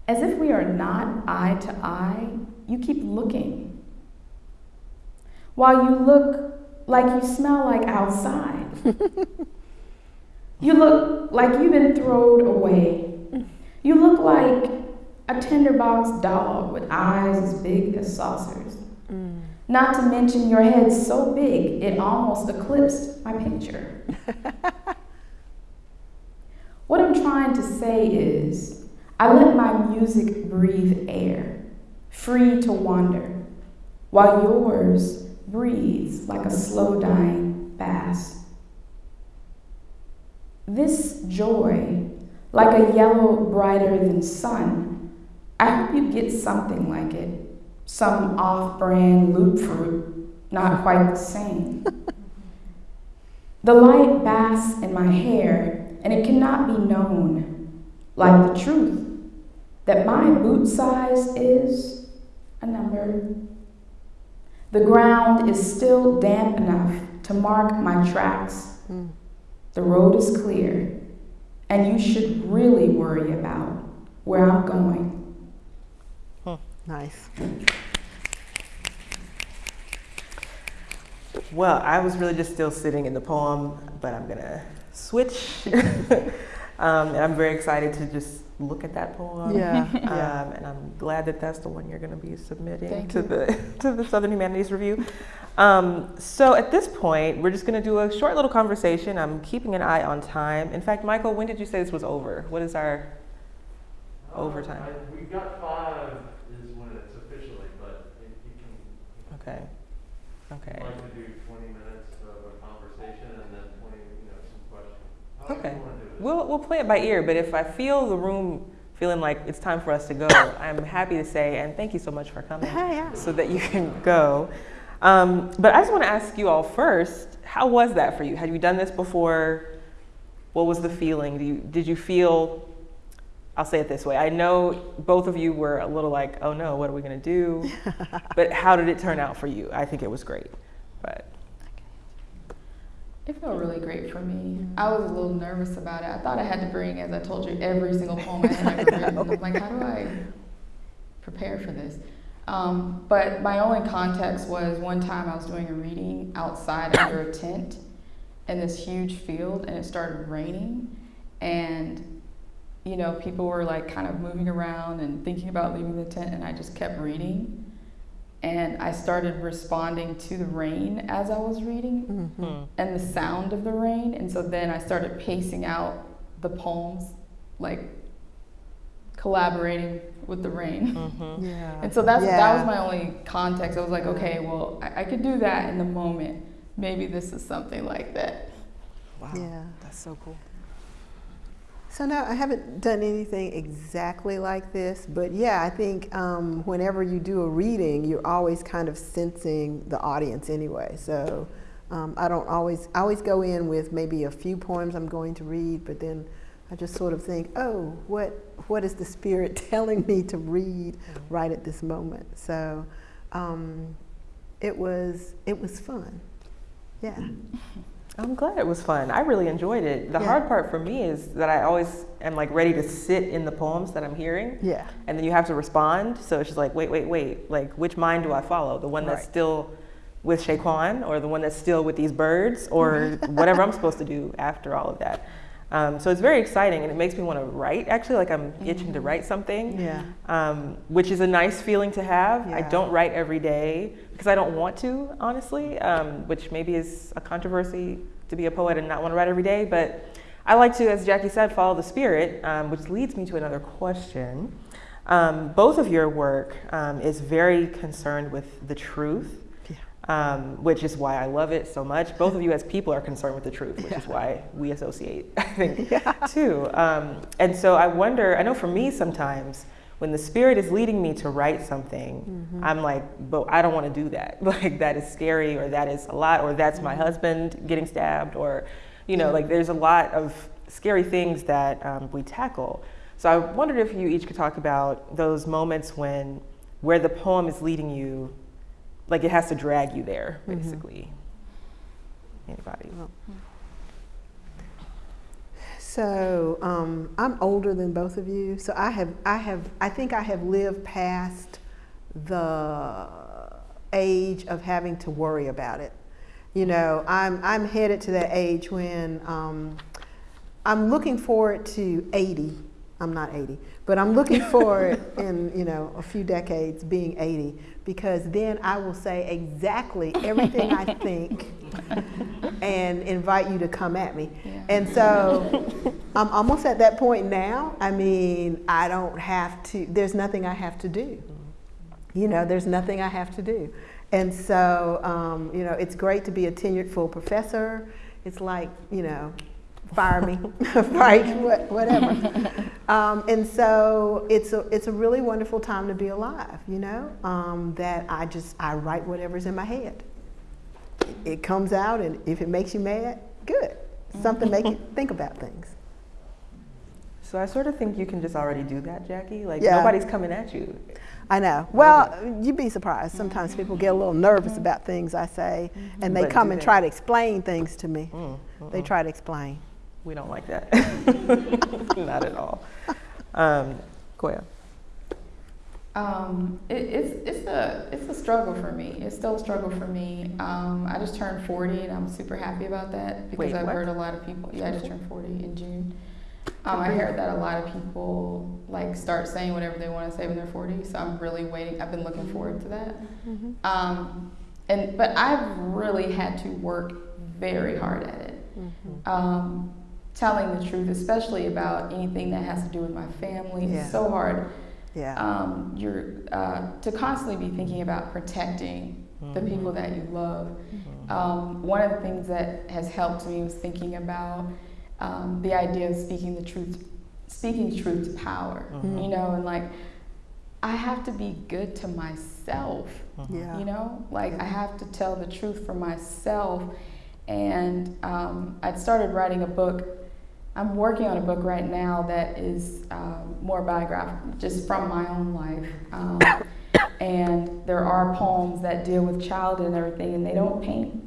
S4: As if we are not eye to eye, you keep looking. While you look like you smell like outside. [LAUGHS] you look like you've been thrown away. You look like a tinderbox dog with eyes as big as saucers. Not to mention your head so big it almost eclipsed my picture. [LAUGHS] what I'm trying to say is, I let my music breathe air, free to wander, while yours breathes like a slow dying bass. This joy, like a yellow brighter than sun, I hope you get something like it some off brand loop fruit, not quite the same. the light basks in my hair, and it cannot be known, like the truth, that my boot size is a number. The ground is still damp enough to mark my tracks.
S3: Hmm.
S4: The road is clear, and you should really worry about where I'm going.
S3: Nice.
S1: Well, I was really just still sitting in the poem, but I'm gonna switch. [LAUGHS] um, and I'm very excited to just look at that poem.
S3: Yeah. yeah.
S1: Um, [LAUGHS] and I'm glad that that's the one you're going to be submitting
S2: Thank
S1: to
S2: you.
S1: the [LAUGHS] to the Southern Humanities Review. Um, so at this point, we're just going to do a short little conversation. I'm keeping an eye on time. In fact, Michael, when did you say this was over? What is our? overtime?
S5: I- We've got five is when it's officially, but it, you can,
S1: Okay. Okay.
S5: I'd like to do twenty minutes of a conversation and then twenty, you know, some questions. However
S1: Okay.
S5: do.
S1: We'll, we'll play it by ear, but if I feel the room feeling like it's time for us to go, I'm happy to say, and thank you so much for coming,
S3: Yeah.
S1: so that you can go. Um, but I just want to ask you all first, how was that for you? Had you done this before? What was the feeling? Do you, did you feel, I'll say it this way, I know both of you were a little like, oh no, what are we going to do? [LAUGHS] but how did it turn out for you? I think it was great. But
S4: It felt really great for me. I was a little nervous about it. I thought I had to bring, as I told you, every single poem I had ever [LAUGHS] written. I'm like, how do I prepare for this? Um, but my only context was one time I was doing a reading outside under a tent in this huge field, and it started raining, and you know people were like kind of moving around and thinking about leaving the tent, and I just kept reading. And I started responding to the rain as I was reading
S3: Mhm.
S4: and the sound of the rain. And so then I started pacing out the poems, like collaborating with the rain.
S1: mhm.
S3: Yeah.
S4: And so that's that was my only context. I was like, okay, well, I, I could do that in the moment. Maybe this is something like that.
S1: wow,
S3: Yeah.
S1: that's so cool.
S3: So no, I haven't done anything exactly like this, but yeah, I think um, whenever you do a reading, you're always kind of sensing the audience anyway. So um, I don't always, I always go in with maybe a few poems I'm going to read, but then I just sort of think, oh, what, what is the spirit [LAUGHS] telling me to read right at this moment? So um, it was, it was fun. Yeah. [LAUGHS]
S1: I'm glad it was fun. I really enjoyed it. The
S3: Yeah.
S1: hard part for me is that I always am like ready to sit in the poems that I'm hearing.
S3: Yeah.
S1: And then you have to respond. So it's just like, wait, wait, wait. Like, which mind do I follow? The one that's
S3: Right.
S1: still with Shaquan or the one that's still with these birds or mm-hmm. [LAUGHS] whatever I'm supposed to do after all of that. Um, so it's very exciting and it makes me want to write actually, like I'm itching to write something,
S3: Yeah.
S1: um, which is a nice feeling to have. I don't write every day because I don't want to, honestly, um, which maybe is a controversy to be a poet and not want to write every day. But I like to, as Jackie said, follow the spirit, um, which leads me to another question. Um, both of your work um, is very concerned with the truth,
S3: Yeah.
S1: um, which is why I love it so much. Both of you, as people, are concerned with the truth, which is why we associate, [LAUGHS] I think, too. Um, and so I wonder, I know for me sometimes, when the spirit is leading me to write something, I'm like, but I don't want to do that. [LAUGHS] Like, that is scary, or that is a lot, or that's my husband getting stabbed, or, you know, like there's a lot of scary things that um, we tackle. So I wondered if you each could talk about those moments when, where the poem is leading you, like it has to drag you there, basically. Anybody?
S3: So um, I'm older than both of you, so I have, I have, I think I have lived past the age of having to worry about it. You know, I'm, I'm headed to that age when um, I'm looking forward to 80. I'm not 80, but I'm looking forward [LAUGHS] in, you know, a few decades being 80 because then I will say exactly [LAUGHS] everything I think and invite you to come at me.
S4: Yeah.
S3: And so [LAUGHS] I'm almost at that point now. I mean, I don't have to, there's nothing I have to do. You know, there's nothing I have to do. And so, um, you know, it's great to be a tenured full professor. It's like, you know, fire me, [LAUGHS] right, what, whatever. [LAUGHS] Um, and so it's a, it's a really wonderful time to be alive, you know, um, that I just, I write whatever's in my head. It comes out, and if it makes you mad, good. Something make you [LAUGHS] think about things.
S1: So I sort of think you can just already do that, Jackie. Like
S3: Yeah.
S1: nobody's coming at you.
S3: I know. Well, you'd be surprised. Sometimes people get a little nervous about things I say, and they
S1: But
S3: come and
S1: they?
S3: try to explain things to me.
S1: Mm,
S3: They try to explain.
S1: We don't like that. [LAUGHS] Not at all. Um, Kwoya.
S4: Um, it, it's it's a it's a struggle for me. It's still a struggle for me. Um, I just turned 40 and I'm super happy about that because
S1: Wait,
S4: I've
S1: what?
S4: heard a lot of people. Yeah, I just turned 40 in June. Um, I heard that a lot of people like start saying whatever they want to say when they're 40. So I'm really waiting. I've been looking forward to that. Um, and but I've really had to work very hard at it. Um, telling the truth, especially about anything that has to do with my family.
S3: Yeah.
S4: It's so hard.
S3: Yeah.
S4: Um, you're uh, to constantly be thinking about protecting the people that you love. Um, one of the things that has helped me was thinking about um, the idea of speaking the truth, speaking truth to power. You know, and like I have to be good to myself.
S3: yeah.
S4: You know, like I have to tell the truth for myself. And um, I'd started writing a book. I'm working on a book right now that is um, more biographical, just from my own life. Um, [COUGHS] and there are poems that deal with childhood and everything, and they don't paint,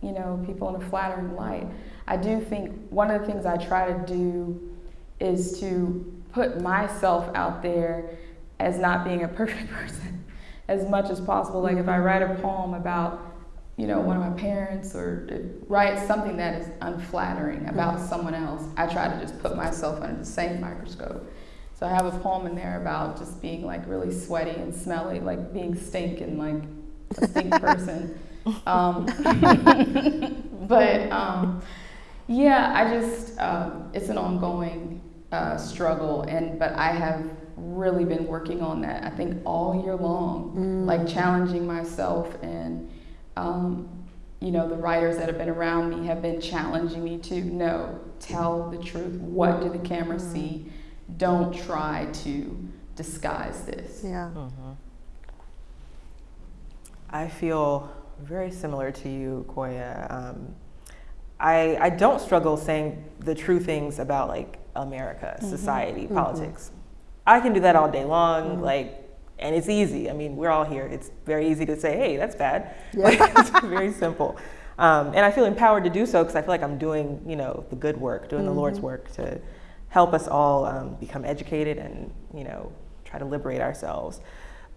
S4: you know, people in a flattering light. I do think one of the things I try to do is to put myself out there as not being a [LAUGHS] perfect person as much as possible. Like if I write a poem about, you know, one of my parents or write something that is unflattering about someone else, I try to just put myself under the same microscope. So I have a poem in there about just being like really sweaty and smelly, like being stink and like a stink [LAUGHS] person. Um, [LAUGHS] but um, yeah, I just um, it's an ongoing uh, struggle, and but I have really been working on that. I think all year long, like challenging myself, and um, you know the writers that have been around me have been challenging me to no, tell the truth. What do the camera mm-hmm. see? Don't try to disguise this.
S3: Yeah. Mm-hmm.
S1: I feel very similar to you, Kwoya. Um, I, I don't struggle saying the true things about like America, mm-hmm. society, politics. I can do that all day long, like, and it's easy. I mean, we're all here. It's very easy to say, "Hey, that's bad." Like, [LAUGHS] it's very simple, um, and I feel empowered to do so because I feel like I'm doing, you know, the good work, doing the Lord's work to help us all um, become educated and, you know, try to liberate ourselves.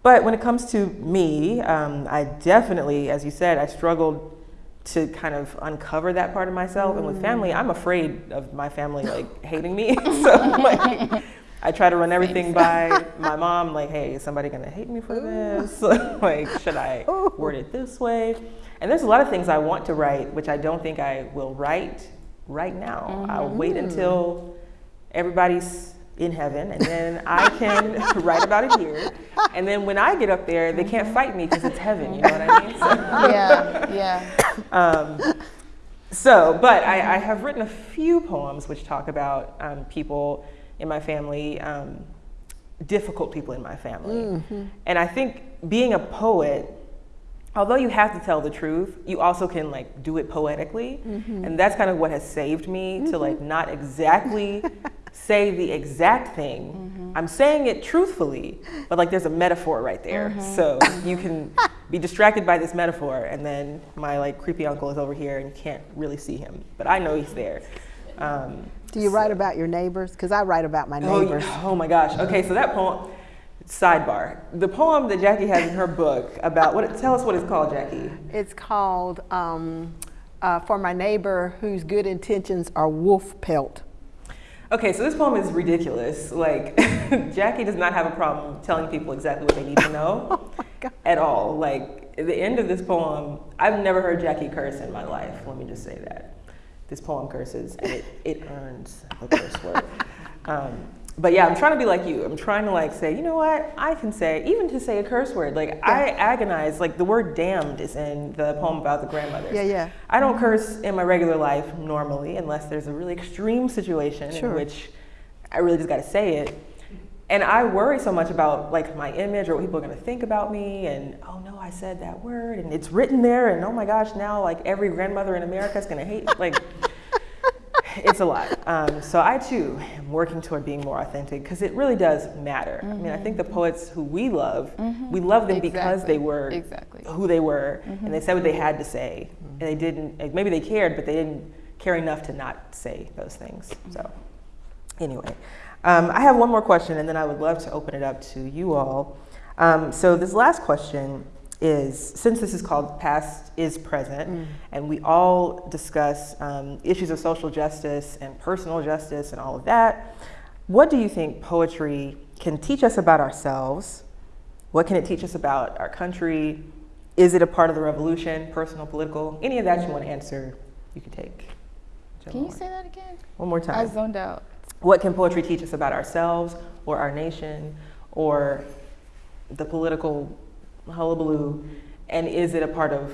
S1: But when it comes to me, um, I definitely, as you said, I struggled to kind of uncover that part of myself. And with family, I'm afraid of my family like [LAUGHS] hating me. [LAUGHS] so like, I try to run everything by my mom. Like, hey, is somebody gonna hate me for this? [LAUGHS] like, should I word it this way? And there's a lot of things I want to write, which I don't think I will write right now. I'll wait until everybody's in heaven, and then I can [LAUGHS] write about it here. And then when I get up there, they can't fight me because it's heaven. You know what I mean? So, [LAUGHS]
S2: yeah, yeah.
S1: um, so but I, I have written a few poems which talk about um, people in my family, um, difficult people in my family. Mm-hmm. And I think being a poet, although you have to tell the truth, you also can like do it poetically. Mm-hmm. And that's kind of what has saved me to mm-hmm. like not exactly [LAUGHS] say the exact thing. I'm saying it truthfully, but like there's a metaphor right there. So you can be distracted by this metaphor and then my like creepy uncle is over here and you can't really see him, but I know he's there. Um,
S3: Do you write about your neighbors? Because I write about my
S1: Oh,
S3: neighbors.
S1: yeah. oh my gosh. Okay, so that poem, sidebar. The poem that Jackie has in her book about what? Tell us what it's called, Jackie.
S3: It's called um, uh, For My Neighbor Whose Good Intentions Are Wolf Pelt.
S1: Okay, so this poem is ridiculous. Like, [LAUGHS] Jackie does not have a problem telling people exactly what they need to [LAUGHS] know oh at all. Like, at the end of this poem, I've never heard Jackie curse in my life. Let me just say that. This poem curses, and it, it earns the curse word. Um, but yeah, I'm trying to be like you. I'm trying to like say, you know what? I can say, even to say a curse word. Like I agonize. Like the word "damned" is in the poem about the grandmothers.
S3: Yeah, yeah.
S1: I don't curse in my regular life normally, unless there's a really extreme situation
S3: Sure.
S1: in which I really just got to say it. And I worry so much about like my image or what people are going to think about me, and oh no, I said that word, and it's written there, and oh my gosh, now like every grandmother in America is going to hate. Like, [LAUGHS] it's a lot. Um, so I too am working toward being more authentic because it really does matter. I mean, I think the mm-hmm. poets who we love, mm-hmm. we love them because they were
S2: Exactly.
S1: who they were and they said what they had to mm-hmm. say and they didn't like, maybe they cared but they didn't care enough to not say those things so anyway um, i have one more question and then i would love to open it up to you all um, so this last question is since this is called past is present and we all discuss um, issues of social justice and personal justice and all of that what do you think poetry can teach us about ourselves what can it teach us about our country? Is it a part of the revolution, personal, political? Any of that you want to answer, you can take.
S2: Can you
S1: more-
S2: say that again?
S1: One more time.
S2: I zoned out.
S1: What can poetry teach us about ourselves or our nation or the political hullabaloo? And is it a part of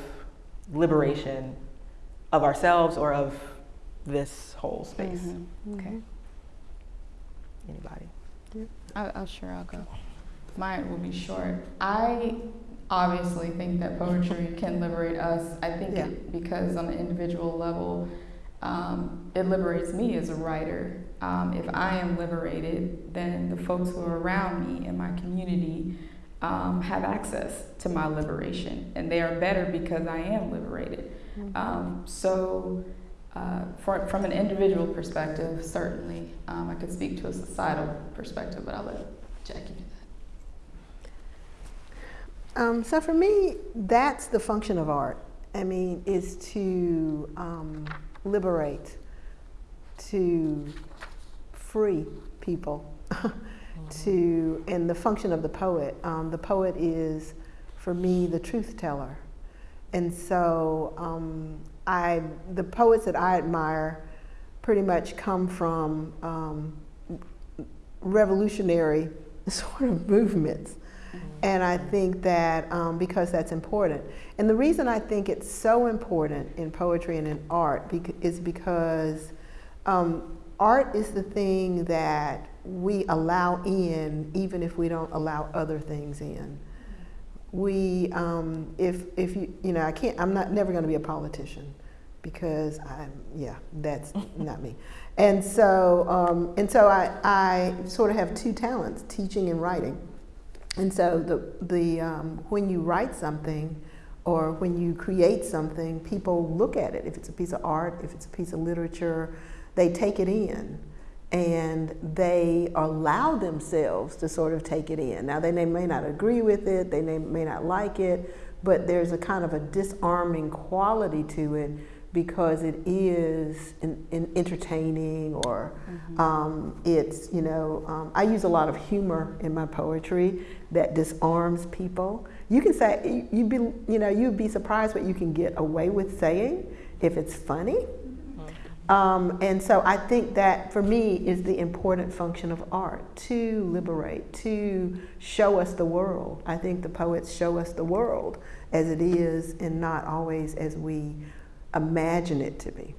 S1: liberation of ourselves or of this whole space?
S2: Mhm. Okay.
S1: Anybody?
S2: I, I'll sure I'll go.
S4: Mine will be short. I obviously think that poetry can liberate us. I think
S3: Yeah.
S4: it, because on an individual level, um, it liberates me as a writer. Um, if I am liberated, then the folks who are around me in my community um, have access to my liberation, and they are better because I am liberated. Um, so, uh, for, from an individual perspective, certainly, um, I could speak to a societal perspective, but I'll let Jackie do that.
S3: Um, so for me, that's the function of art. I mean, is to um, liberate, to free people, [LAUGHS] to and the function of the poet. Um, the poet is, for me, the truth teller, and so um, I the poets that I admire pretty much come from um, revolutionary [LAUGHS] sort of movements. And I think that um, because that's important. And the reason I think it's so important in poetry and in art bec- is because um, art is the thing that we allow in even if we don't allow other things in. We, um, if, if you, you know, I can't, I'm not never going to be a politician because I'm, yeah, that's [LAUGHS] not me. And so, um, and so I, I sort of have two talents, teaching and writing. And so the, the, um, when you write something or when you create something, people look at it. If it's a piece of art, if it's a piece of literature, they take it in and they allow themselves to sort of take it in. Now, they may, not agree with it, they may, may not like it, but there's a kind of a disarming quality to it because it is in, in entertaining or um, it's, you know, um, I use a lot of humor in my poetry that disarms people. You can say, you'd be, you know, you'd be surprised what you can get away with saying if it's funny. Um, and so I think that for me is the important function of art to liberate, to show us the world. I think the poets show us the world as it is and not always as we imagine it to be.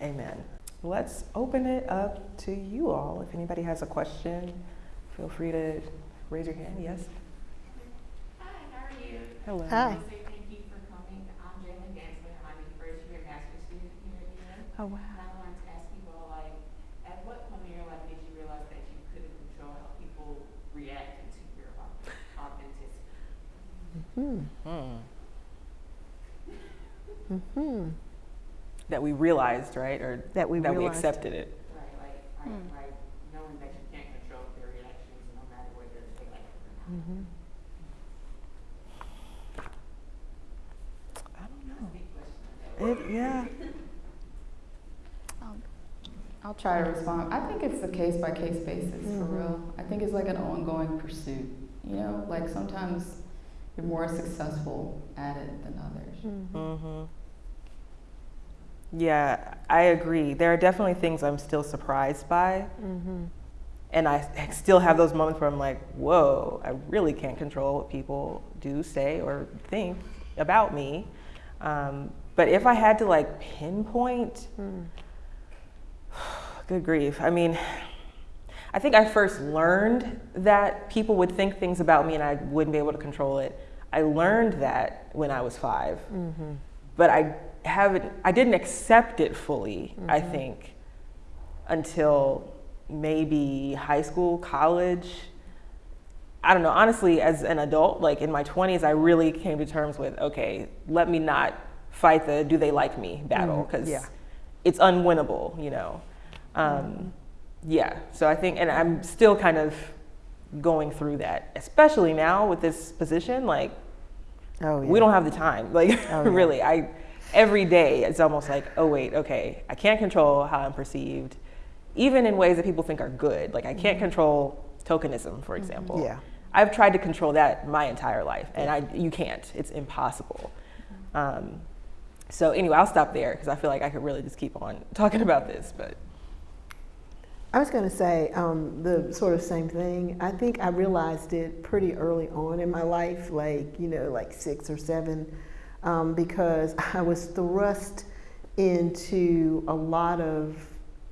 S1: Amen. Let's open it up to you all. If anybody has a question, feel free to raise your hand. Yes?
S6: Hi, how are you?
S1: Hello.
S3: Hi.
S6: I say thank you for coming. I'm Jalen Gansler. I'm a first year master's student here at UM.
S3: Oh, wow.
S6: And I wanted to ask you all, like, at what point in your life did you realize that you couldn't control how people reacted to your au- authenticity?
S3: Hmm.
S1: Hmm.
S3: hmm
S1: That we realized, right? Or
S3: That we
S1: that we accepted it.
S6: Right, like, right,
S2: Hmm.
S6: right, knowing that you can't control their reactions no matter whether they like it or not.
S3: hmm
S1: I don't know. It, yeah. [LAUGHS]
S4: I'll try to respond. I think it's a case by case basis for
S3: Mhm.
S4: real. I think it's like an ongoing pursuit. You know, like sometimes you're more successful at it than others.
S1: hmm Yeah, I agree. There are definitely things I'm still surprised by.
S3: hmm
S1: And I still have those moments where I'm like, whoa, I really can't control what people do, say, or think about me. Um, but if I had to like pinpoint, good grief. I mean, I think I first learned that people would think things about me and I wouldn't be able to control it. I learned that when I was 5
S3: hmm
S1: but I haven't, I didn't accept it fully, I think, until maybe high school, college. I don't know, honestly, as an adult, like in my 20s, I really came to terms with okay, let me not fight the do they like me battle because
S3: yeah.
S1: it's unwinnable, you know. Um, Yeah, so I think, and I'm still kind of going through that, especially now with this position, like
S3: Oh, yeah.
S1: we don't have the time [LAUGHS] like
S3: Oh, yeah.
S1: really i every day it's almost like oh wait okay i can't control how i'm perceived even in ways that people think are good like i can't control tokenism for example
S3: Mm-hmm. Yeah.
S1: i've tried to control that my entire life and i you can't it's impossible um, So anyway, I'll stop there because I feel like I could really just keep on [LAUGHS] talking about this. But
S3: I was going to say um, the sort of same thing. I think I realized it pretty early on in my life, like, you know, like six or seven, um, because [LAUGHS] I was thrust into a lot of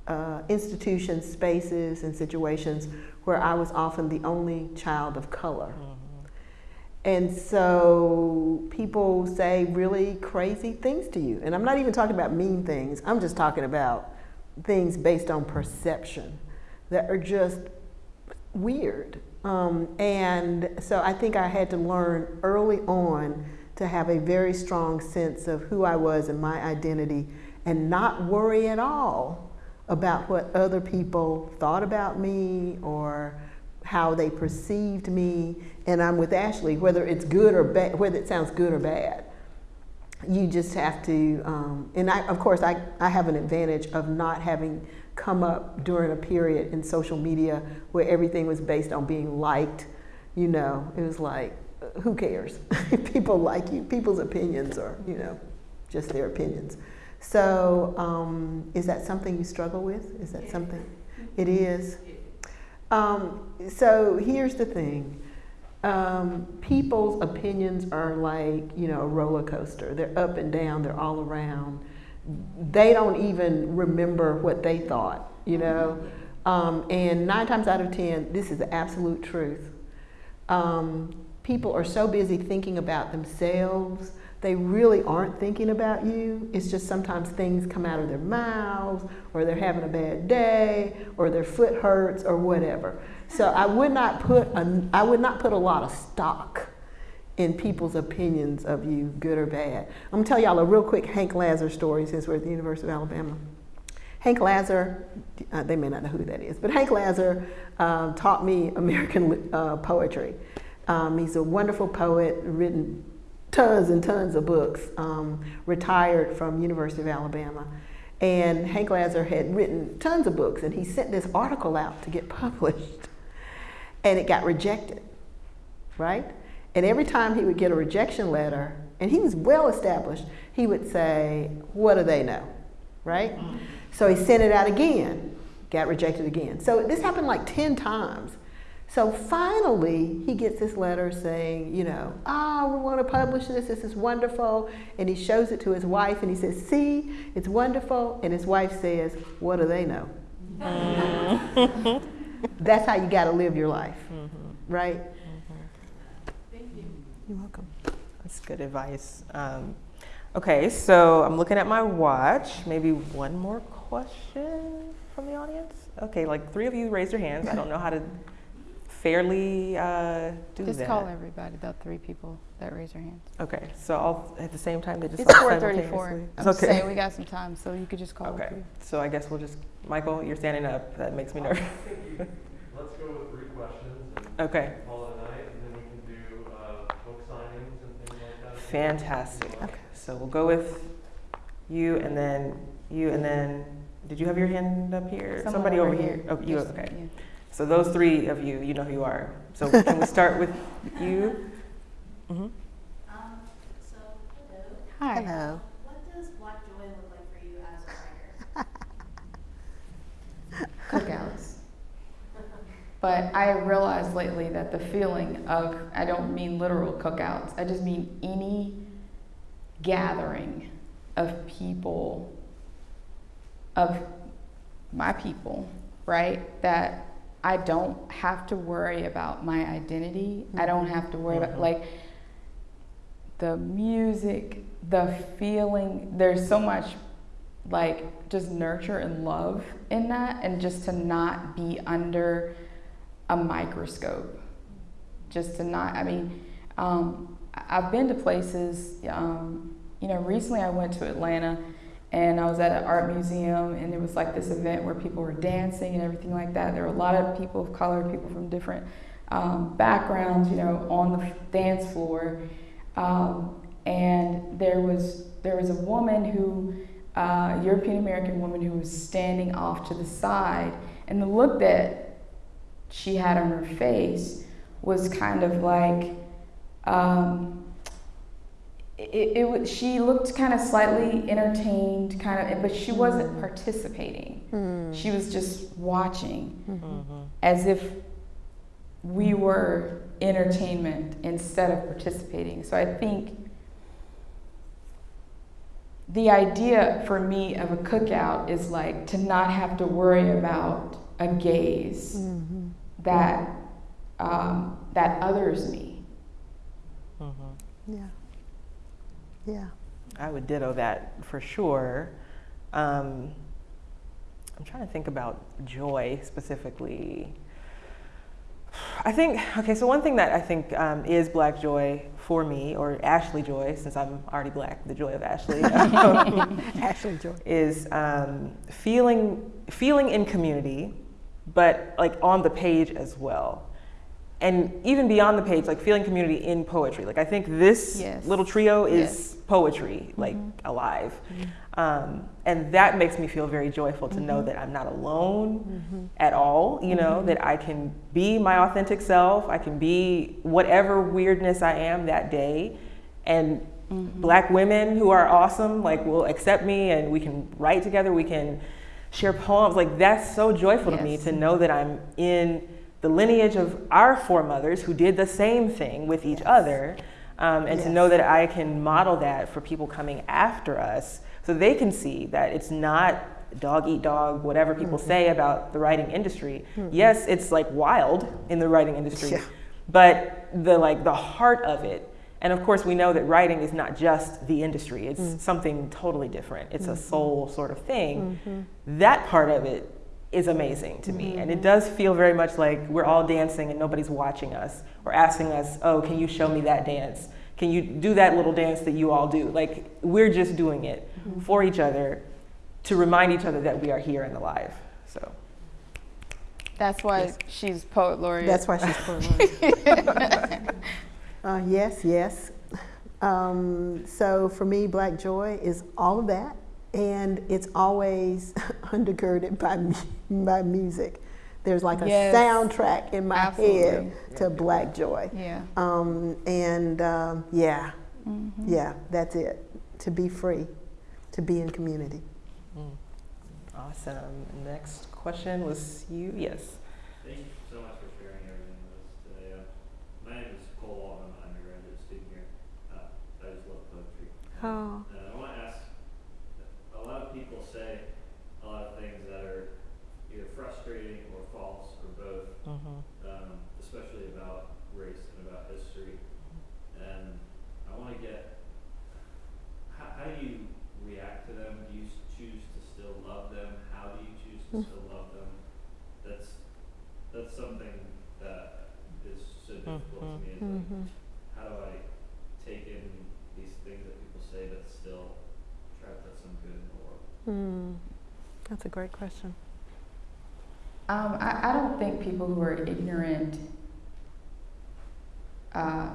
S3: uh, institutions, spaces, and situations where I was often the only child of color. And so people say really crazy things to you. And I'm not even talking about mean things, I'm just talking about things based on perception that are just weird. Um, and so I think I had to learn early on to have a very strong sense of who I was and my identity and not worry at all about what other people thought about me or how they perceived me. And I'm with Ashley, whether it's good or bad, whether it sounds good or bad. You just have to, um, and I, of course, I, I have an advantage of not having come up during a period in social media where everything was based on being liked. You know, it was like, who cares? [LAUGHS] People like you. People's opinions are, you know, just their opinions. So, um, is that something you struggle with? Is that something? It is. Um, so here's the thing. Um, people's opinions are like, you know, a roller coaster. They're up and down, they're all around. They don't even remember what they thought, you know. Um, and nine times out of ten, this is the absolute truth. Um, people are so busy thinking about themselves, they really aren't thinking about you. It's just sometimes things come out of their mouths, or they're having a bad day, or their foot hurts, or whatever. So I would not put a, I would not put a lot of stock in people's opinions of you, good or bad. I'm gonna tell y'all a real quick Hank Lazer story since we're at the University of Alabama. Hank Lazer, uh, they may not know who that is, but Hank Lazer uh, taught me American uh, poetry. Um, he's a wonderful poet, written tons and tons of books, um, retired from University of Alabama. And Hank Lazer had written tons of books, and he sent this article out to get [LAUGHS] published, and it got rejected, right? And every time he would get a rejection letter, and he was well established, he would say, What do they know? Right? So he sent it out again, got rejected again. So this happened like 10 times. So finally, he gets this letter saying, you know, ah, oh, we want to publish this. This is wonderful. And he shows it to his wife and he says, see, it's wonderful. And his wife says, what do they know? [LAUGHS] That's how you got to live your life, mm-hmm. right?
S2: Thank you.
S3: You're welcome.
S1: that's good advice. Um, okay, so I'm looking at my watch. Maybe one more question from the audience? Okay, like three of you raised your hands. I don't know how to fairly uh, do
S4: Just
S1: that.
S4: call everybody, the three people that raise their hands.
S1: Okay, so all at the same time they just
S4: It's
S1: all
S4: four thirty-four.
S1: simultaneously?
S4: I'm
S1: Okay.
S4: saying we got some time, so you could just call
S1: Okay, so I guess we'll just Michael, you're standing up. That makes me nervous.
S7: I [LAUGHS] you, let's go with three questions and
S1: Okay,
S7: call it night, and then we can do, uh, book signings and things like that.
S1: fantastic. So we'll go with you and then you and then. Did you have your hand up here?
S4: Someone
S1: Somebody over here. Oh, you. Okay.
S4: yeah.
S1: So those three of you, you know who you are. So can we start with you? hmm
S8: Um, so, hello.
S4: Hi.
S3: Hello.
S8: What does Black Joy look like for you as a writer?
S4: Cookouts. But I realized lately that the feeling of, I don't mean literal cookouts, I just mean any gathering of people, of my people, right? That I don't have to worry about my identity. I don't have to worry about,
S1: Mhm.
S4: like, the music, the feeling, there's so much like just nurture and love in that and just to not be under a microscope just to not i mean um, i've been to places um, you know recently i went to atlanta and i was at an art museum and there was like this event where people were dancing and everything like that. There were a lot of people of color people from different um, backgrounds you know on the dance floor. Um, and there was there was a woman who uh, European American woman who was standing off to the side, and the look that she had on her face was kind of like um, it, it she looked kind of slightly entertained, kind of, but she wasn't
S3: Mm.
S4: participating. She was just watching,
S3: Mm-hmm.
S4: as if we were entertainment instead of participating. So I think the idea for me of a cookout is like to not have to worry about a gaze
S3: Mm-hmm.
S4: that um, that others me.
S3: Yeah. Yeah.
S1: I would ditto that for sure. Um, I'm trying to think about joy specifically. I think, okay, so one thing that I think um, is black joy for me, or Ashley joy, since I'm already black, the joy of Ashley, um, [LAUGHS] [LAUGHS]
S3: Ashley Joy.
S1: is um, feeling, feeling in community, but like on the page as well. And even beyond the page, like feeling community in poetry. Like I think this
S4: Yes.
S1: little trio is
S4: Yes.
S1: poetry, mm-hmm. like alive. Mm-hmm. Um, and that makes me feel very joyful to know mm-hmm. that I'm not alone at all, you know, that I can be my authentic self, I can be whatever weirdness I am that day. And black women who are awesome, like, will accept me and we can write together, we can share poems. Like, that's so joyful to me to know that I'm in the lineage of our foremothers who did the same thing with each other. Um, and to know that I can model that for people coming after us so they can see that it's not dog eat dog, whatever people say about the writing industry. Yes, it's like wild in the writing industry,
S3: Yeah.
S1: but the like the heart of it. And of course, we know that writing is not just the industry; it's mm. something totally different. It's a mm-hmm. soul sort of thing. Mm-hmm. That part of it is amazing to me, and it does feel very much like we're all dancing and nobody's watching us or asking us, "Oh, can you show me that dance? Can you do that little dance that you all do?" Like we're just doing it for each other to remind each other that we are here and alive. So.
S4: That's why she's poet laureate.
S3: That's why she's poet [LAUGHS] uh, yes, yes. Um, so for me, Black Joy is all of that, and it's always [LAUGHS] undergirded by mu- by music. There's like a
S4: Yes.
S3: soundtrack in my
S4: Absolutely.
S3: head to Black Joy.
S4: yeah.
S3: Um, and um, yeah,
S4: Mm-hmm.
S3: yeah, that's it. To be free, to be in community.
S1: Awesome. Next question was you. Yes.
S5: Thank you so much for sharing everything with us today. Uh, my name is Cole Walton. I'm an undergraduate student here. Uh, I just love poetry.
S3: Oh.
S5: And I want to ask, a lot of people say a lot of things that are either frustrating or false or both,
S1: Mm-hmm.
S5: um, especially about race and about history. And I want to get, how, how do you react to them? Do you s- choose to still love them? How do you choose to still love them? That's, that's something that is so difficult to me. Is like, how do I take in these things that people say but still try to put some good in the world?
S3: Hmm. That's a great question.
S4: Um, I, I don't think people who are ignorant. Uh,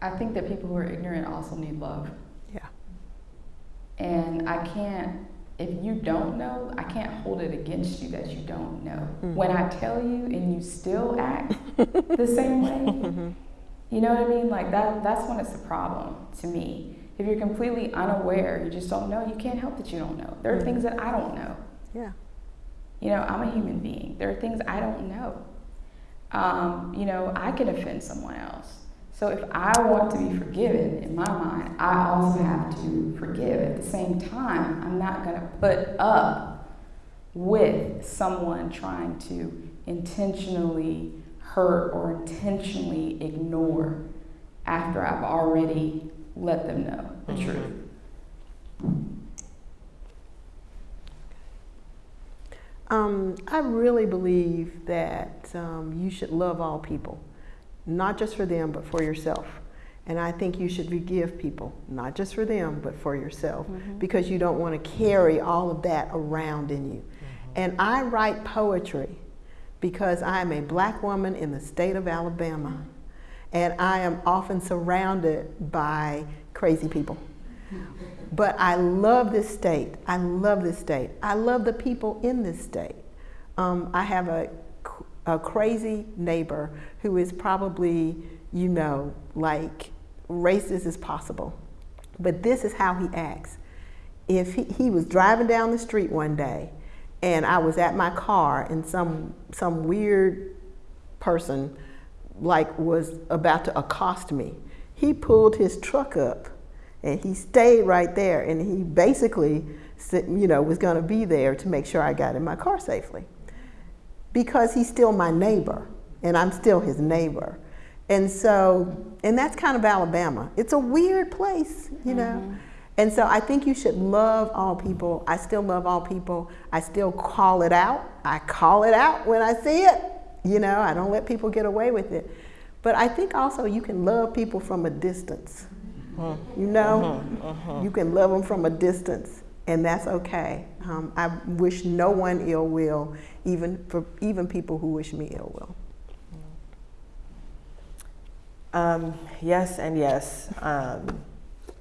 S4: I think that people who are ignorant also need love.
S3: Yeah.
S4: And I can't, if you don't know, I can't hold it against you that you don't know. When I tell you and you still act [LAUGHS] the same way, you know what I mean? Like that, that's when it's a problem to me. If you're completely unaware, you just don't know, you can't help that you don't know. There are things that I don't know.
S3: Yeah.
S4: You know, I'm a human being. There are things I don't know. Um, you know, I can offend someone else. So if I want to be forgiven, in my mind, I also have to forgive. At the same time, I'm not going to put up with someone trying to intentionally hurt or intentionally ignore after I've already let them know the truth.
S3: Um, I really believe that um, you should love all people, not just for them, but for yourself. And I think you should forgive people, not just for them, but for yourself, because you don't want to carry all of that around in you. And I write poetry because I am a black woman in the state of Alabama, and I am often surrounded by crazy people. But I love this state. I love this state. I love the people in this state. Um, I have a, a crazy neighbor who is probably, you know, like racist as possible. But this is how he acts. If he, he was driving down the street one day and I was at my car and some some weird person like was about to accost me, he pulled his truck up and he stayed right there and he basically you know was going to be there to make sure I got in my car safely because he's still my neighbor and I'm still his neighbor. And so, and that's kind of Alabama. It's a weird place, you know. Mm-hmm. And so I think you should love all people. I still love all people. I still call it out. I call it out when I see it. You know, I don't let people get away with it. But I think also you can love people from a distance. Mm-hmm. You know, you can love them from a distance, and that's okay. Um, I wish no one ill will, even for even people who wish me ill will.
S1: Um, yes, and yes. Um,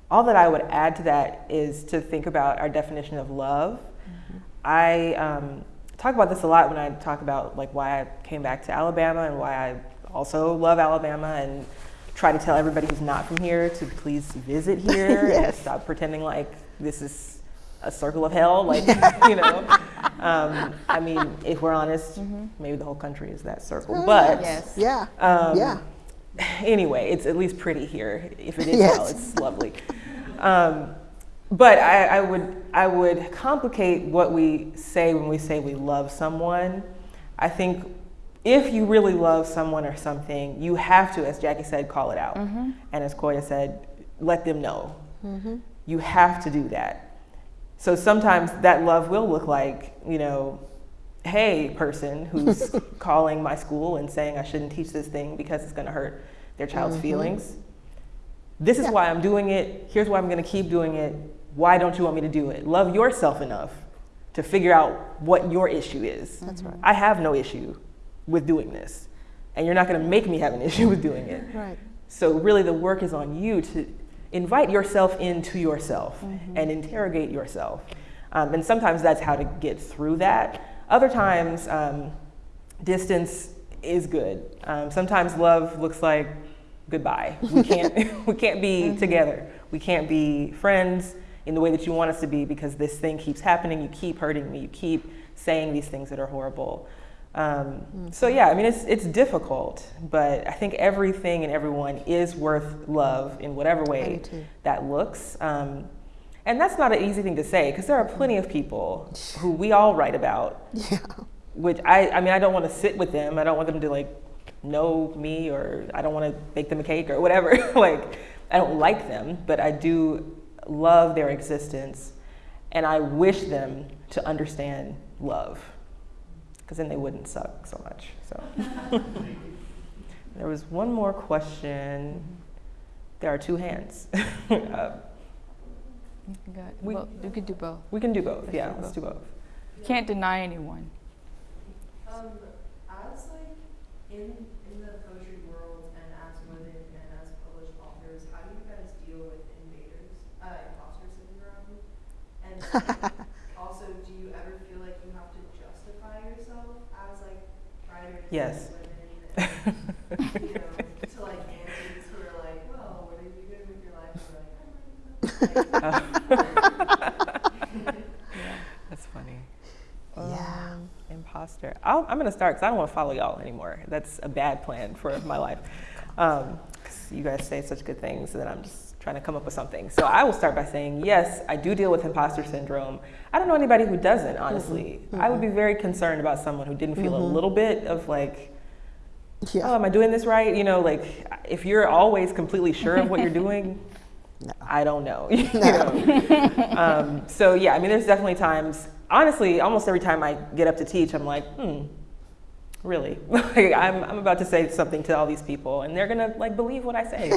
S1: all that I would add to that is to think about our definition of love. Mm-hmm. I um, talk about this a lot when I talk about like why I came back to Alabama and why I also love Alabama and try to tell everybody who's not from here to please visit [LAUGHS] here yes. and stop pretending like this is a circle of hell. Like [LAUGHS] you know, um, I mean, if we're honest, mm-hmm. maybe the whole country is that circle. Oh, but
S3: yes. yeah, um, yeah
S1: anyway, it's at least pretty here. If it is yes. hell, it's lovely. Um, but I, I, would I would complicate what we say when we say we love someone. I think if you really love someone or something, you have to, as Jackie said, call it out, mm-hmm. and as Kwoya said, let them know. Mm-hmm. You have to do that. So sometimes that love will look like you know hey person who's [LAUGHS] calling my school and saying I shouldn't teach this thing because it's going to hurt their child's mm-hmm. feelings. This is yeah. why I'm doing it. Here's why I'm going to keep doing it. Why don't you want me to do it? Love yourself enough to figure out what your issue is.
S3: That's right.
S1: I have no issue with doing this. And you're not going to make me have an [LAUGHS] issue with doing it.
S3: Right.
S1: So really the work is on you to invite yourself into yourself mm-hmm. and interrogate yourself. Um, and sometimes that's how to get through that. Other times, um, distance is good. Um, sometimes love looks like goodbye. We can't, [LAUGHS] [LAUGHS] we can't be mm-hmm. together. We can't be friends in the way that you want us to be because this thing keeps happening. You keep hurting me. You keep saying these things that are horrible. Um, mm-hmm. So yeah, I mean it's it's difficult, but I think everything and everyone is worth love in whatever way that looks. Um, and that's not an easy thing to say because there are plenty of people [LAUGHS] who we all write about.
S3: Yeah.
S1: Which I, I mean, I don't want to sit with them. I don't want them to like know me or I don't want to bake them a cake or whatever. [LAUGHS] like, I don't like them, but I do love their existence and I wish them to understand love because then they wouldn't suck so much. So, there was one more question. There are two hands. [LAUGHS] uh,
S2: we, well, we could do both.
S1: We can do both. Let's yeah, do let's both. do both.
S2: Can't deny anyone.
S8: Um, as like in in the poetry world and as women and as published authors, how do you guys deal with invaders, uh, imposter syndrome? And [LAUGHS] also, do you ever feel like you have to justify yourself as like writers
S1: yes.
S8: women? And, you know, to like aunties who are like, well, what are you doing with your life? And like, [LAUGHS]
S1: That's funny.
S3: Yeah.
S1: Um, imposter. i am going to start because I don't want to follow y'all anymore. That's a bad plan for my life. Um, you guys say such good things, and then I'm just trying to come up with something. So I will start by saying, yes, I do deal with imposter syndrome. I don't know anybody who doesn't, honestly. Mm-hmm. I would be very concerned about someone who didn't feel mm-hmm. a little bit of like, yeah. oh, am I doing this right? You know, like if you're always completely sure of what you're doing, [LAUGHS] no. I don't know. [LAUGHS] you know? um, so yeah, I mean, there's definitely times. Honestly, almost every time I get up to teach, I'm like, hmm, really? [LAUGHS] like, I'm I'm about to say something to all these people, and they're gonna like believe what I say.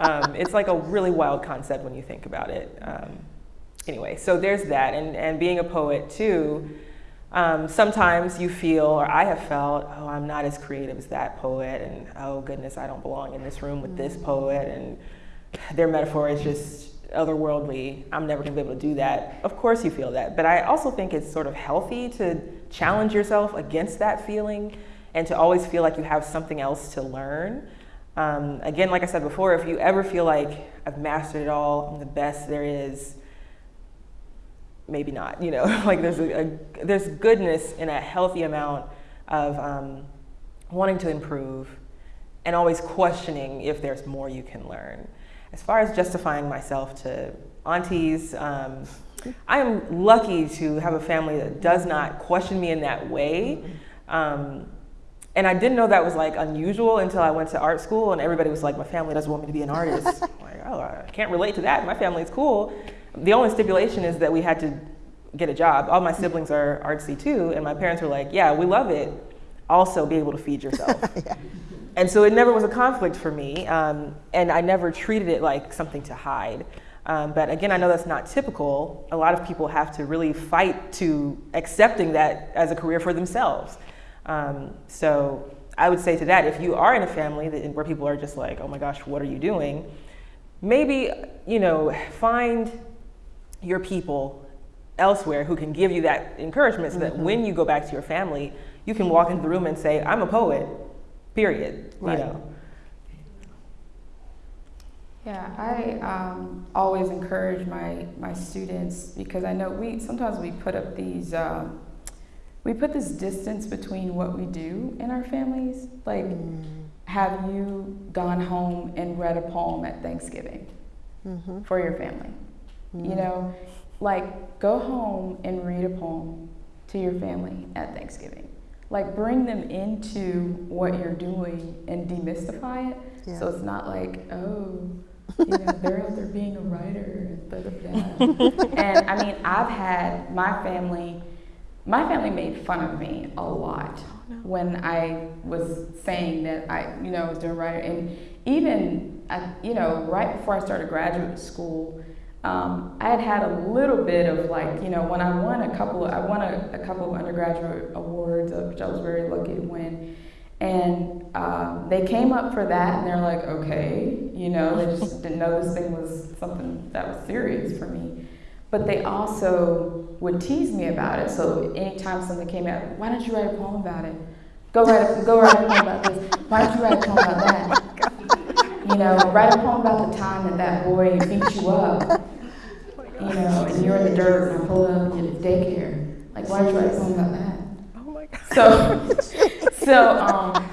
S1: Um, it's like a really wild concept when you think about it. Um, anyway, so there's that, and and being a poet too. Um, sometimes you feel, or I have felt, oh, I'm not as creative as that poet, and oh goodness, I don't belong in this room with this poet, and their metaphor is just otherworldly. I'm never gonna be able to do that. Of course, you feel that. But I also think it's sort of healthy to challenge yourself against that feeling and to always feel like you have something else to learn. Um, again, like I said before, if you ever feel like I've mastered it all, I'm the best there is, maybe not. [LAUGHS] You know, like there's a, a there's goodness in a healthy amount of um, wanting to improve and always questioning if there's more you can learn. As far as justifying myself to aunties, um, I am lucky to have a family that does not question me in that way. Um, and I didn't know that was like unusual until I went to art school and everybody was like, my family doesn't want me to be an artist. [LAUGHS] Like, oh, I can't relate to that. My family's cool. The only stipulation is that we had to get a job. All my siblings are artsy too, and my parents were like, yeah, we love it. Also, be able to feed yourself. [LAUGHS]
S3: yeah.
S1: And so it never was a conflict for me, um, and I never treated it like something to hide. Um, but again, I know that's not typical. A lot of people have to really fight to accepting that as a career for themselves. Um, so I would say to that, if you are in a family that, where people are just like, oh my gosh, what are you doing? Maybe, you know, find your people elsewhere who can give you that encouragement so that
S3: Mm-hmm.
S1: when you go back to your family, you can walk into the room and say, I'm a poet, period.
S3: Right.
S1: You know.
S4: Yeah, I um, always encourage my, my students because I know we sometimes we put up these um, we put this distance between what we do in our families. Like, have you gone home and read a poem at Thanksgiving
S3: Mm-hmm.
S4: for your family? You know, like go home and read a poem to your family at Thanksgiving. Like bring them into what you're doing and demystify it.
S3: Yeah.
S4: So it's not like, oh, you know, [LAUGHS] they're out there being a writer [LAUGHS] and I mean, I've had my family, my family made fun of me a lot when I was saying that I, you know, was doing writer. And even, I, you know, right before I started graduate school, um, I had had a little bit of like, you know, when I won a couple of, I won a, a couple of undergraduate awards, uh, which I was very lucky to win. And um, they came up for that and they're like, okay, you know, they just didn't know this thing was something that was serious for me. But they also would tease me about it. So anytime something came out, why don't you write a poem about it? Go write a, go write a poem about this. Why don't you write a poem about that? [LAUGHS] You know, write a poem about the time that that boy beat you up. [LAUGHS] You know, and you're in the dirt and I pulled up and did daycare. Like, why don't you write a poem about that?
S1: Oh my God.
S4: So, [LAUGHS] so um,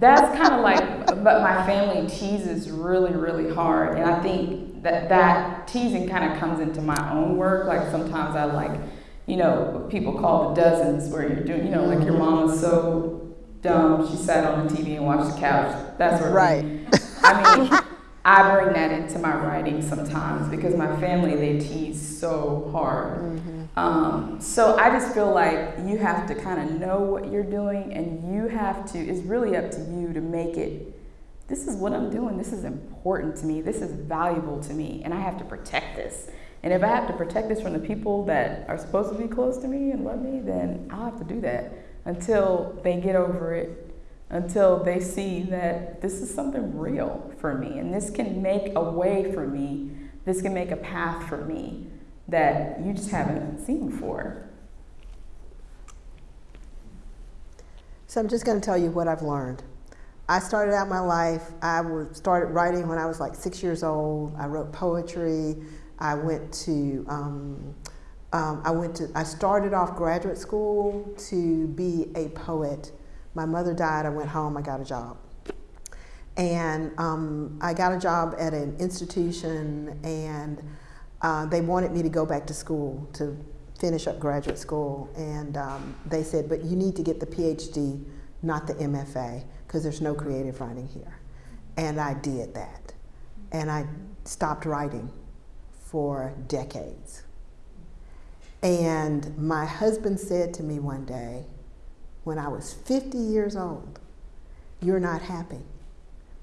S4: that's kind of like, but my family teases really, really hard, and I think that that teasing kind of comes into my own work. Like sometimes I like, you know, what people call the dozens, where you're doing, you know, like your mom is so dumb she sat on the TV and watched the couch. That's
S3: Right.
S4: I mean, I bring that into my writing sometimes because my family they tease so hard. Um, so I just feel like you have to kind of know what you're doing, and you have to. It's really up to you to make it. This is what I'm doing. This is important to me. This is valuable to me, and I have to protect this. And if I have to protect this from the people that are supposed to be close to me and love me, then I'll have to do that until they get over it, until they see that this is something real for me, and this can make a way for me. This can make a path for me that you just haven't seen before.
S3: So I'm just going to tell you what I've learned. I started out my life, I started writing when I was like six years old. I wrote poetry. I went to, um, um, I went to, I started off graduate school to be a poet. My mother died, I went home, I got a job. And um, I got a job at an institution and uh, they wanted me to go back to school to finish up graduate school. And um, they said, but you need to get the PhD, not the MFA, because there's no creative writing here. And I did that. And I stopped writing for decades. And my husband said to me one day, when I was 50 years old, You're not happy.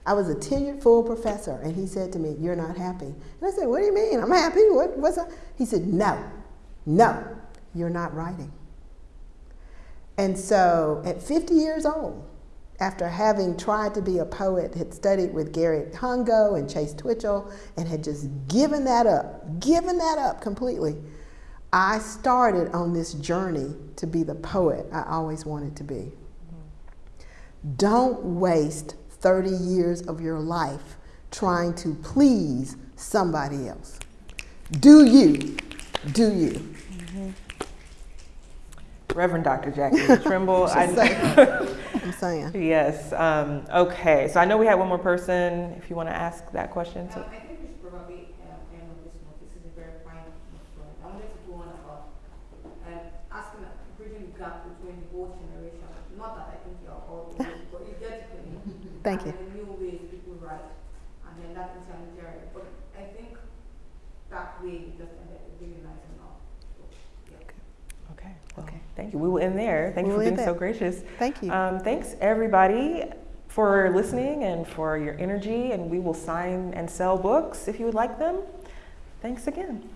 S3: I was a tenured full professor, and he said to me, You're not happy. And I said, What do you mean? I'm happy. What, what's that? He said, No, no, you're not writing. And so at 50 years old, after having tried to be a poet, had studied with Garrett Hongo and Chase Twitchell, and had just given that up, given that up completely, I started on this journey to be the poet I always wanted to be. Don't waste 30 years of your life trying to please somebody else. Do you? Do you?
S1: Reverend Dr. Jackie [LAUGHS] Trimble.
S3: Just
S1: I-
S3: saying. I'm saying. [LAUGHS]
S1: yes. Um, okay. So I know we had one more person. If you want to ask that question. So,
S6: Um, I think we should probably um, end on this note. This is a very fine note. I wanted to go on about um, asking, bridging the gap between both generations. Not that I think you're all the way, but you get to me.
S3: Thank you.
S6: And the new ways people write, and then that intermediary. But I think that way just ended up really nice enough. So, yeah.
S1: okay. Well,
S3: Okay.
S1: Thank you. We will end there. Thank you
S3: We'll
S1: for
S3: end
S1: being so gracious.
S3: Thank you.
S1: Um, thanks everybody for listening and for your energy. And we will sign and sell books if you would like them. Thanks again.